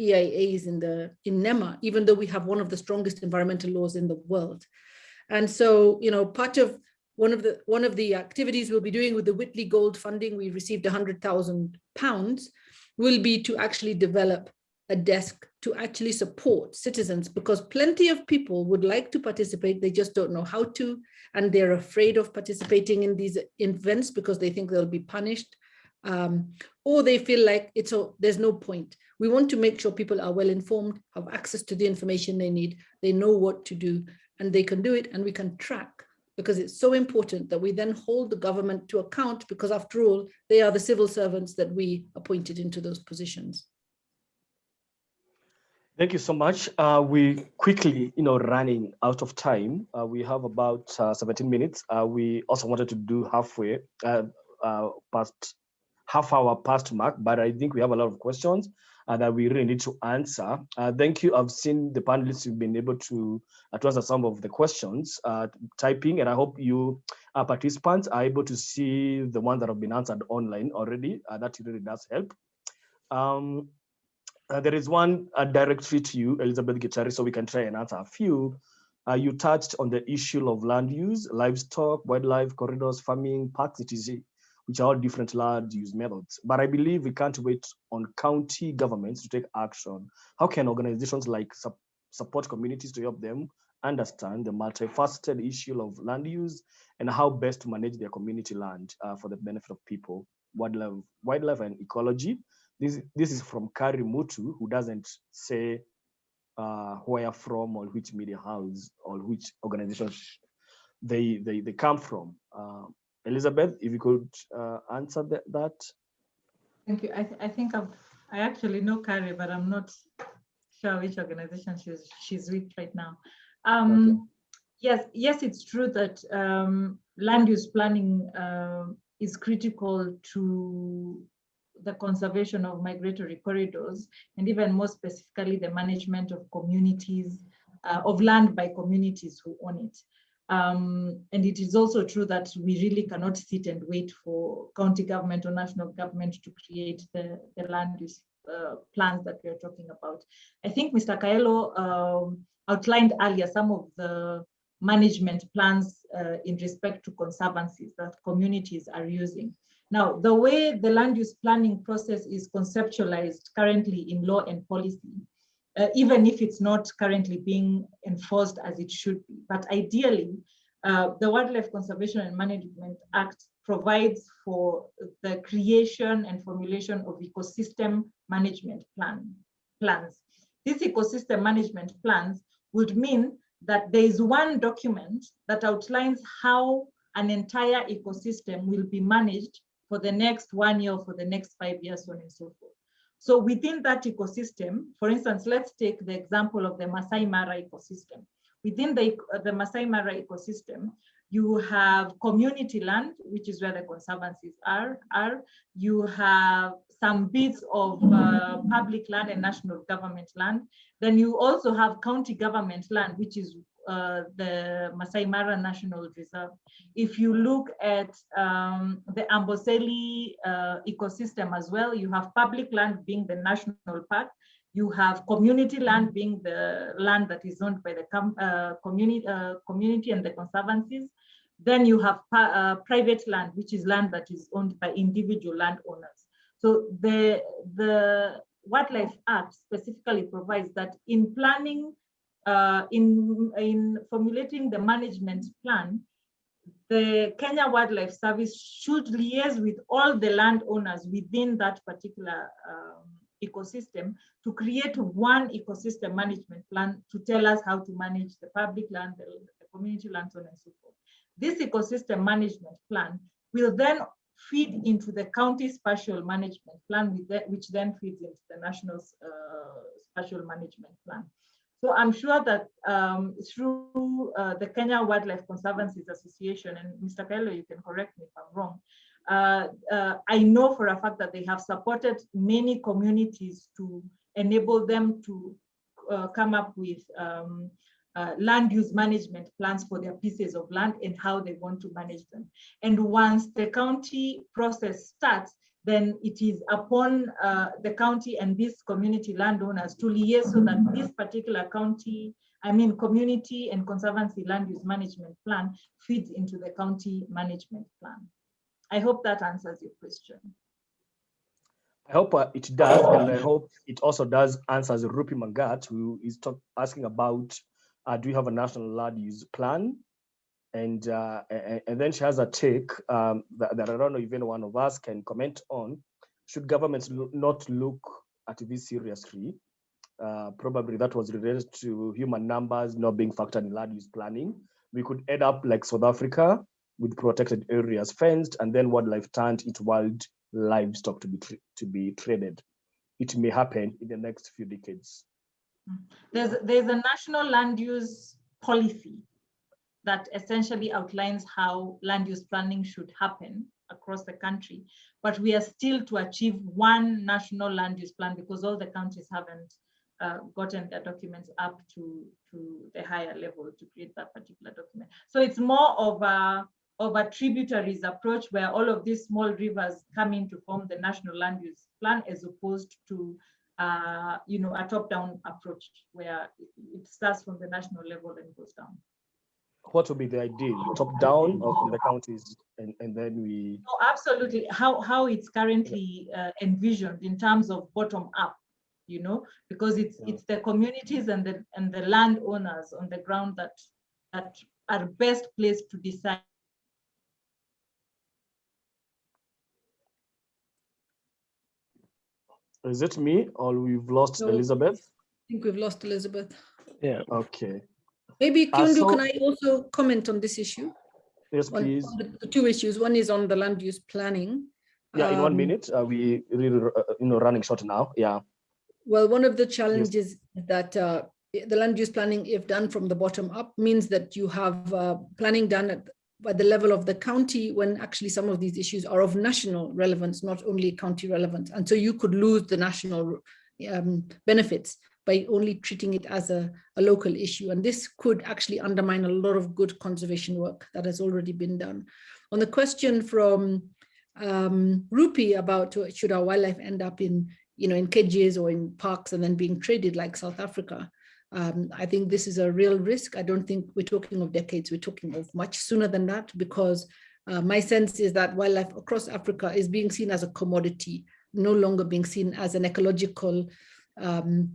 EIAs in the in NEMA, even though we have one of the strongest environmental laws in the world. And so, you know, part of one of the one of the activities we'll be doing with the Whitley Gold funding, we received 100,000 pounds, will be to actually develop a desk to actually support citizens because plenty of people would like to participate, they just don't know how to, and they're afraid of participating in these events because they think they'll be punished, um, or they feel like it's a, there's no point. We want to make sure people are well informed, have access to the information they need, they know what to do, and they can do it, and we can track because it's so important that we then hold the government to account because after all, they are the civil servants that we appointed into those positions. Thank you so much. Uh, we quickly, you know, running out of time. Uh, we have about uh, 17 minutes. Uh, we also wanted to do halfway uh, uh, past half hour past mark, but I think we have a lot of questions that we really need to answer. thank you. I've seen the panelists who've been able to, to answer some of the questions typing, and I hope you participants are able to see the ones that have been answered online already. that really does help. Um, uh, there is one uh, directory to you, Elizabeth Gitari, so we can try and answer a few. Uh, you touched on the issue of land use, livestock, wildlife, corridors, farming, parks, etc., which are all different land use methods. But I believe we can't wait on county governments to take action. How can organizations like su support communities to help them understand the multifaceted issue of land use and how best to manage their community land uh, for the benefit of people, wildlife, wildlife and ecology, this, this is from Kari Mutu, who doesn't say uh, where from or which media house or which organization they, they, they come from. Uh, Elizabeth, if you could uh, answer that, that. Thank you. I, th I think I've, I actually know Carrie, but I'm not sure which organization she's, she's with right now. Um, okay. Yes, yes, it's true that um, land use planning uh, is critical to the conservation of migratory corridors, and even more specifically, the management of communities, uh, of land by communities who own it. Um, and it is also true that we really cannot sit and wait for county government or national government to create the, the land use uh, plans that we are talking about. I think Mr. Kaelo um, outlined earlier some of the management plans uh, in respect to conservancies that communities are using. Now, the way the land use planning process is conceptualized currently in law and policy, uh, even if it's not currently being enforced as it should be, but ideally, uh, the Wildlife Conservation and Management Act provides for the creation and formulation of ecosystem management plan, plans. These ecosystem management plans would mean that there is one document that outlines how an entire ecosystem will be managed for the next one year, for the next five years, so on and so forth. So within that ecosystem, for instance, let's take the example of the Masai Mara ecosystem. Within the, the Masai Mara ecosystem, you have community land, which is where the conservancies are. are. You have some bits of uh, public land and national government land. Then you also have county government land, which is uh, the Masai Mara National Reserve. If you look at um, the Amboseli uh, ecosystem as well, you have public land being the national park, you have community land being the land that is owned by the uh, community, uh, community and the conservancies. Then you have uh, private land, which is land that is owned by individual landowners. So the, the Wildlife Act specifically provides that in planning uh, in, in formulating the management plan, the Kenya Wildlife Service should liaise with all the landowners within that particular um, ecosystem to create one ecosystem management plan to tell us how to manage the public land, the, the community land, so on and so forth. This ecosystem management plan will then feed into the county spatial management plan, which then feeds into the national uh, spatial management plan. So I'm sure that um, through uh, the Kenya Wildlife Conservancies Association, and Mr. Kaelo, you can correct me if I'm wrong, uh, uh, I know for a fact that they have supported many communities to enable them to uh, come up with um, uh, land use management plans for their pieces of land and how they want to manage them. And once the county process starts, then it is upon uh, the county and these community landowners to liaise so that this particular county, I mean community and conservancy land use management plan feeds into the county management plan. I hope that answers your question. I hope uh, it does, and I hope it also does answers Rupi Mangat, who is asking about, uh, do you have a national land use plan? And uh, and, then she has a take um, that, that, I don't know any one of us can comment on. Should governments not look at this seriously? Uh, probably that was related to human numbers not being factored in land use planning. We could end up like South Africa with protected areas fenced, and then wildlife turned into wild livestock to be to be traded. It may happen in the next few decades. There's there's a national land use policy that essentially outlines how land use planning should happen across the country. But we are still to achieve one national land use plan because all the countries haven't uh, gotten their documents up to, to the higher level to create that particular document. So it's more of a, of a tributaries approach where all of these small rivers come in to form the national land use plan as opposed to uh, you know, a top-down approach where it starts from the national level and goes down what would be the ideal? Top down or from the counties and, and then we oh, absolutely. How how it's currently uh, envisioned in terms of bottom up you know because it's yeah. it's the communities and the and the landowners on the ground that that are best placed to decide. Is it me or we've lost no, elizabeth? I think we've lost elizabeth. Yeah okay Maybe uh, Kiundu, so, can I also comment on this issue? Yes, please. On, on the, two issues. One is on the land use planning. Yeah, um, in one um, minute. Uh, we really, uh, you know, running short now. Yeah. Well, one of the challenges yes. that uh, the land use planning, if done from the bottom up, means that you have uh, planning done at at the level of the county when actually some of these issues are of national relevance, not only county relevance. And so you could lose the national um, benefits by only treating it as a, a local issue. And this could actually undermine a lot of good conservation work that has already been done. On the question from um, Rupi about should our wildlife end up in, you know, in cages or in parks and then being traded like South Africa, um, I think this is a real risk. I don't think we're talking of decades, we're talking of much sooner than that because uh, my sense is that wildlife across Africa is being seen as a commodity, no longer being seen as an ecological, um,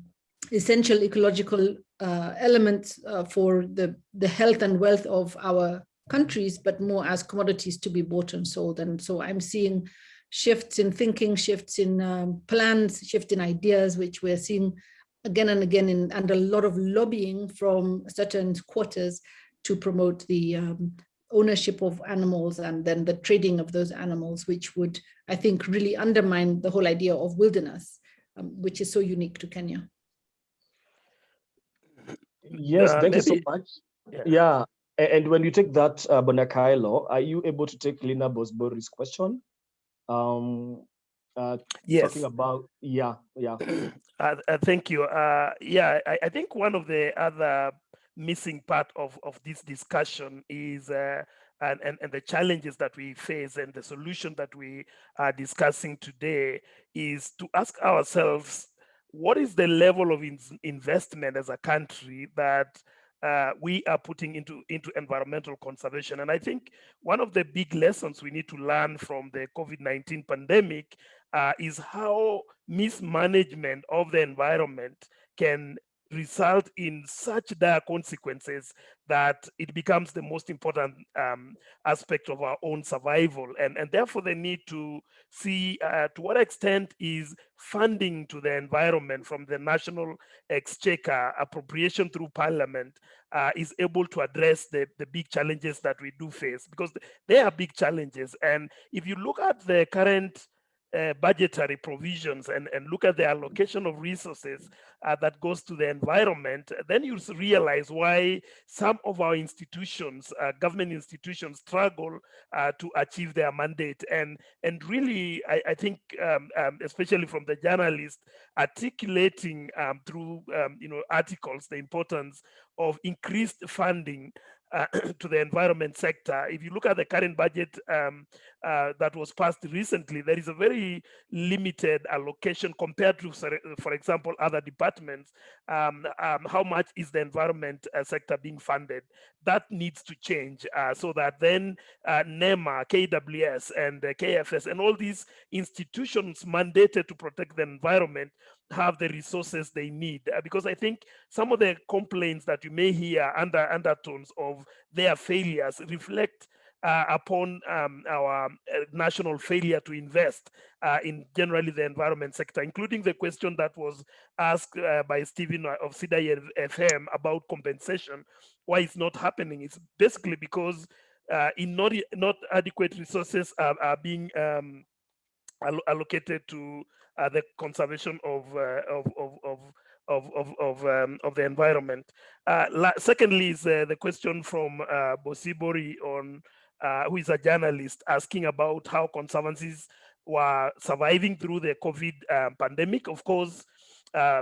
essential ecological uh, element uh, for the, the health and wealth of our countries, but more as commodities to be bought and sold. And so I'm seeing shifts in thinking, shifts in um, plans, shift in ideas, which we're seeing again and again in, and a lot of lobbying from certain quarters to promote the um, ownership of animals and then the trading of those animals, which would, I think, really undermine the whole idea of wilderness, um, which is so unique to Kenya. Yes, Uh, thank you so much. Yeah. Yeah, and when you take that, uh, Bwana Kaelo, are you able to take Lina Bosibori's question? Um, uh, Yes. talking about, yeah, yeah. (clears throat) Uh, uh, thank you. Uh, yeah, I, I think one of the other missing part of, of this discussion is uh, and, and, and the challenges that we face and the solution that we are discussing today is to ask ourselves, what is the level of in- investment as a country that uh, we are putting into, into environmental conservation? And I think one of the big lessons we need to learn from the COVID-19 pandemic uh, is how mismanagement of the environment can result in such dire consequences that it becomes the most important um, aspect of our own survival. And, and therefore the need to see uh, to what extent is funding to the environment from the national exchequer appropriation through parliament uh, is able to address the, the big challenges that we do face. Because they are big challenges. And if you look at the current uh, budgetary provisions and, and look at the allocation of resources uh, that goes to the environment, then you realize why some of our institutions, uh, government institutions, struggle uh, to achieve their mandate. And and really, I, I think, um, um, especially from the journalist, articulating um, through um, you know articles the importance of increased funding uh, (clears throat) to the environment sector. If you look at the current budget um, uh, that was passed recently, there is a very limited allocation compared to, for example, other departments. Um, um, how much is the environment uh, sector being funded? That needs to change uh, so that then uh, NEMA, KWS, and KFS, and all these institutions mandated to protect the environment have the resources they need uh, because i think some of the complaints that you may hear under undertones of their failures reflect uh, upon um, our uh, national failure to invest uh, in generally the environment sector, including the question that was asked uh, by Stephen of CIDA FM about compensation. Why it's not happening? It's basically because uh, in not not adequate resources are, are being um, allocated to uh, the conservation of uh, of of of of of of, um, of the environment. Uh, secondly, is uh, the question from uh, Bosibori on uh, who is a journalist asking about how conservancies were surviving through the COVID um, pandemic. Of course,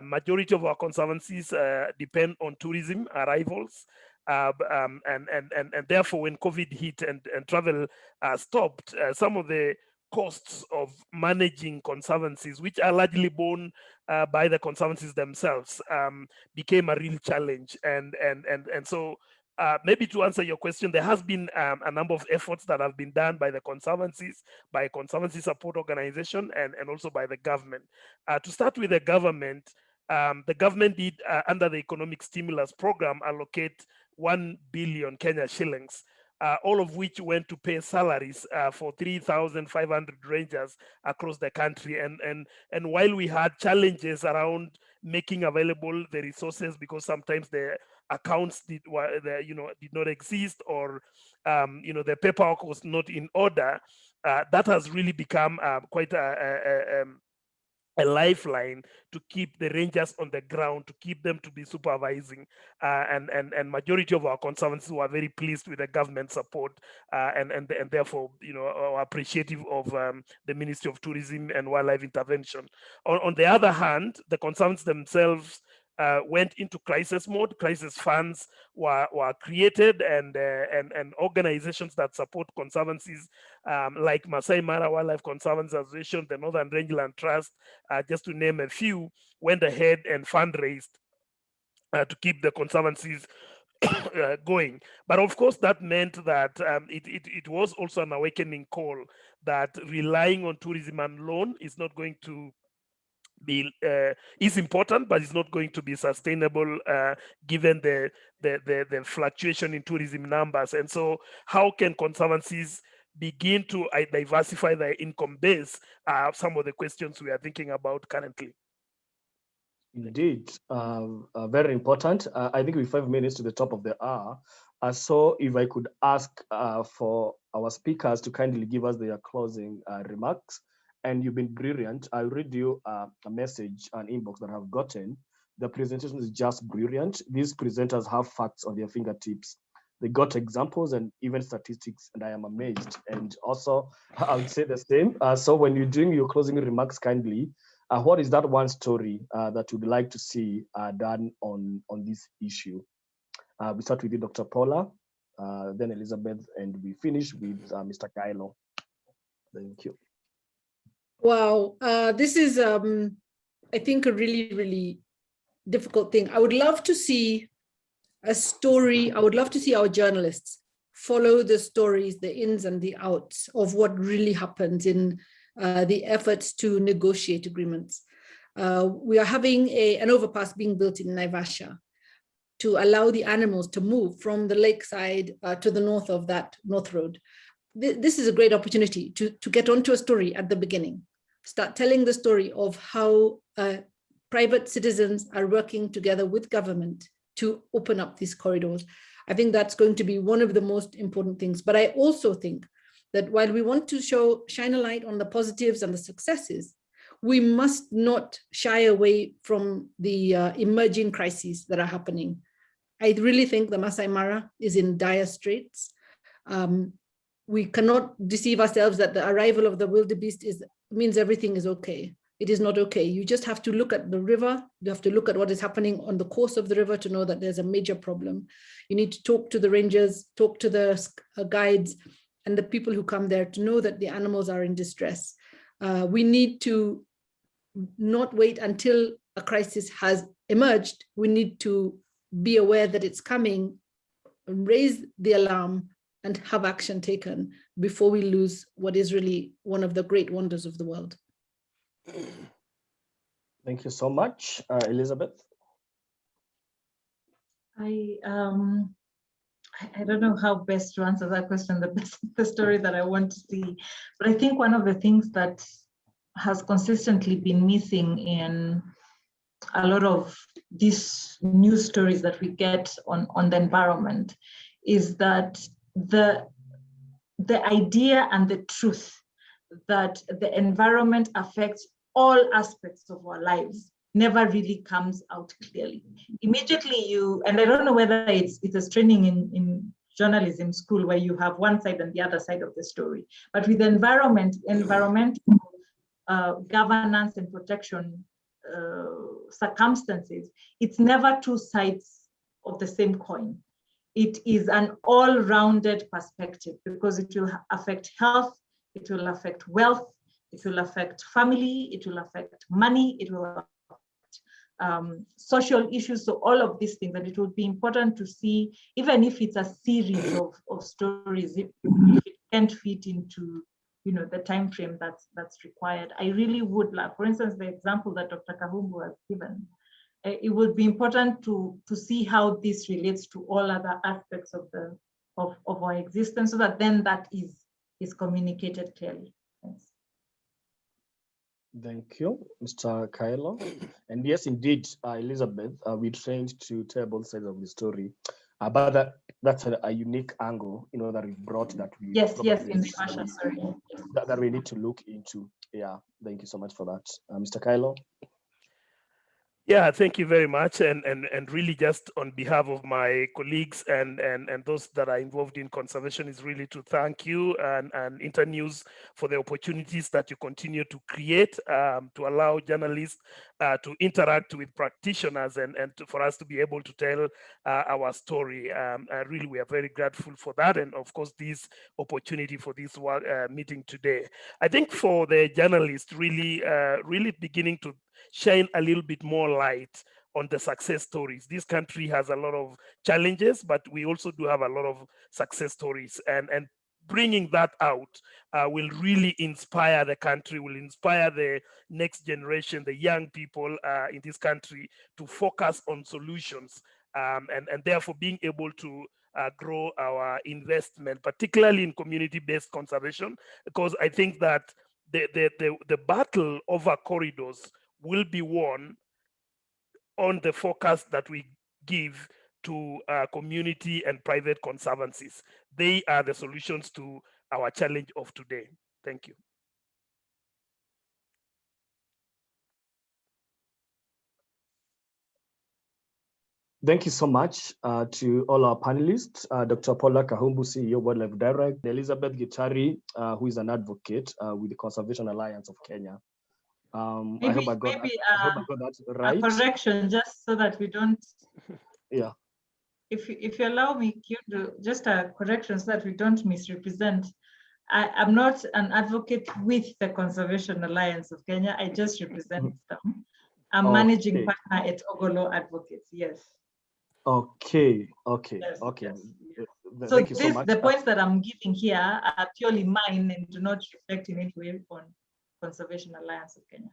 majority of our conservancies depend on tourism arrivals. Uh, um, and, and, and, and therefore, when COVID hit and, and travel uh, stopped, uh, some of the costs of managing conservancies, which are largely borne uh, by the conservancies themselves, um, became a real challenge. And and and and so. Uh, maybe to answer your question, there has been um, a number of efforts that have been done by the conservancies, by conservancy support organization, and, and also by the government. Uh, to start with the government, um, the government did, uh, under the economic stimulus program, allocate 1 billion Kenya shillings uh, all of which went to pay salaries uh, for 3,500 rangers across the country. And, and, and while we had challenges around making available the resources because sometimes the accounts did the, you know did not exist or um, you know the paperwork was not in order, uh, that has really become uh, quite a, a, a, um, a lifeline to keep the rangers on the ground, to keep them to be supervising. Uh, and, and, and majority of our conservancies were very pleased with the government support uh, and, and, and therefore, you know, are appreciative of um, the Ministry of Tourism and Wildlife Intervention. On, on the other hand, the conservancies themselves uh, went into crisis mode. Crisis funds were, were created and, uh, and, and organizations that support conservancies um, like Masai Mara Wildlife Conservancy Association, the Northern Rangeland Trust, uh, just to name a few, went ahead and fundraised uh, to keep the conservancies (coughs) uh, going. But of course, that meant that um, it, it, it was also an awakening call that relying on tourism and loan is not going to be uh, is important, but it's not going to be sustainable uh, given the, the, the the fluctuation in tourism numbers. And so, how can conservancies begin to uh, diversify their income base? Are some of the questions we are thinking about currently. Indeed, um, uh, very important. Uh, I think with five minutes to the top of the hour. Uh, so if I could ask uh, for our speakers to kindly give us their closing uh, remarks, and you've been brilliant. I'll read you uh, a message, an inbox that I've gotten. The presentation is just brilliant. These presenters have facts on their fingertips. They got examples and even statistics, and I am amazed. And also, (laughs) I would say the same. Uh, so when you're doing your closing remarks kindly, uh, what is that one story uh, that you'd like to see uh, done on, on this issue? Uh, we start with you, Dr. Paula, then Elizabeth, and we finish with Mr. Kaelo. Thank you. Wow, uh, this is, um, I think, a really, really difficult thing. I would love to see a story. I would love to see our journalists follow the stories, the ins and the outs of what really happens in uh, the efforts to negotiate agreements. Uh, we are having a, an overpass being built in Naivasha to allow the animals to move from the lakeside uh, to the north of that North Road. Th this is a great opportunity to, to get onto a story at the beginning start telling the story of how uh, private citizens are working together with government to open up these corridors. I think that's going to be one of the most important things. But I also think that while we want to show shine a light on the positives and the successes, we must not shy away from the uh, emerging crises that are happening. I really think the Masai Mara is in dire straits. Um, we cannot deceive ourselves that the arrival of the wildebeest is means everything is okay. It is not okay. You just have to look at the river. You have to look at what is happening on the course of the river to know that there's a major problem. You need to talk to the rangers, talk to the uh, guides and the people who come there to know that the animals are in distress. Uh, we need to not wait until a crisis has emerged. We need to be aware that it's coming, raise the alarm, and have action taken before we lose what is really one of the great wonders of the world. Thank you so much, uh, Elizabeth. I um, I don't know how best to answer that question, the best the story that I want to see. But I think one of the things that has consistently been missing in a lot of these news stories that we get on, on the environment is that the, the idea and the truth that the environment affects all aspects of our lives never really comes out clearly. Immediately you, and I don't know whether it's it's a training in, in journalism school where you have one side and the other side of the story. But with environment, environmental uh, governance and protection uh, circumstances, it's never two sides of the same coin it is an all-rounded perspective because it will affect health, it will affect wealth, it will affect family, it will affect money, it will affect um, social issues. So all of these things, and it would be important to see, even if it's a series of, of stories, if, if it can't fit into you know, the time frame that's that's required. I really would like, for instance, the example that Dr. Kahumbu has given, it would be important to to see how this relates to all other aspects of the of, of our existence so that then that is is communicated clearly Thanks. Thank you, Mr. Kaelo. And yes, indeed, uh, Elizabeth, uh, we trained to tell both sides of the story. Uh, but the, that's a, a, unique angle, you know, that we brought that we yes, yes, in the Asha, sorry. That, that we need to look into. Yeah, thank you so much for that, uh, Mr. Kaelo. Yeah, thank you very much. And, and, and really just on behalf of my colleagues and, and, and those that are involved in conservation is really to thank you and, and Internews for the opportunities that you continue to create um, to allow journalists uh, to interact with practitioners and, and to, for us to be able to tell uh, our story. Um, really, we are very grateful for that. And of course, this opportunity for this uh, meeting today. I think for the journalists, really, uh, really beginning to shine a little bit more light on the success stories. This country has a lot of challenges, but we also do have a lot of success stories. And, and bringing that out uh, will really inspire the country, will inspire the next generation, the young people uh, in this country to focus on solutions um, and, and therefore being able to uh, grow our investment, particularly in community-based conservation, because I think that the, the, the, the battle over corridors will be won on the focus that we give to uh, community and private conservancies. They are the solutions to our challenge of today. Thank you. Thank you so much uh, to all our panelists, uh, Dr. Paula Kahumbu, CEO, WildLife Direct, Elizabeth Gitari, uh, who is an advocate uh, with the Conservation Alliance of Kenya. Um, maybe, I hope I got, maybe, that, I hope I uh, got that right. A correction, just so that we don't. Yeah. If if you allow me, to just a correction so that we don't misrepresent. I am not an advocate with the Conservation Alliance of Kenya. I just represent (laughs) them. I'm okay. managing partner at Ogolo Advocates. Yes. Okay. Okay. Yes, okay. Yes. So, this, so the points that I'm giving here are purely mine and do not reflect in any way on Conservation Alliance of Kenya.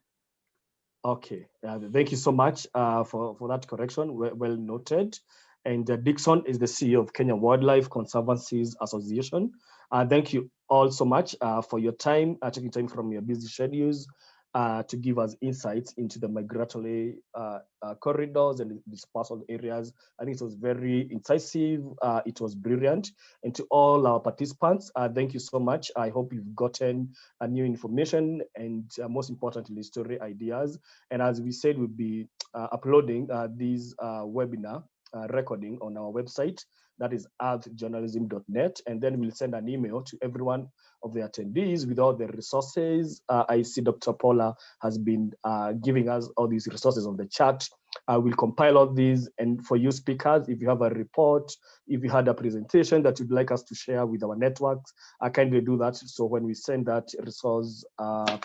Okay, uh, thank you so much uh, for, for that correction, well, well noted. And uh, Dickson is the CEO of Kenya Wildlife Conservancies Association. Uh, thank you all so much uh, for your time, uh, taking time from your busy schedules uh, to give us insights into the migratory uh, uh, corridors and dispersal areas. I think it was very incisive. Uh, it was brilliant. And to all our participants, uh, thank you so much. I hope you've gotten uh, new information and most importantly, story ideas. And as we said, we'll be uploading this webinar recording on our website that is earthjournalism.net. And then we'll send an email to everyone of the attendees with all the resources. Uh, I see Dr. Paula has been uh, giving us all these resources on the chat. I will compile all these and for you speakers, if you have a report, if you had a presentation that you'd like us to share with our networks, I kindly do that. So when we send that resource uh,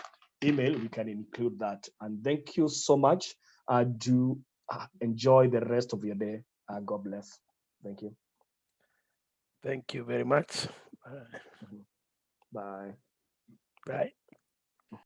email, we can include that. And thank you so much. Uh, do uh, enjoy the rest of your day. Uh, God bless. Thank you. Thank you very much. Bye. Bye.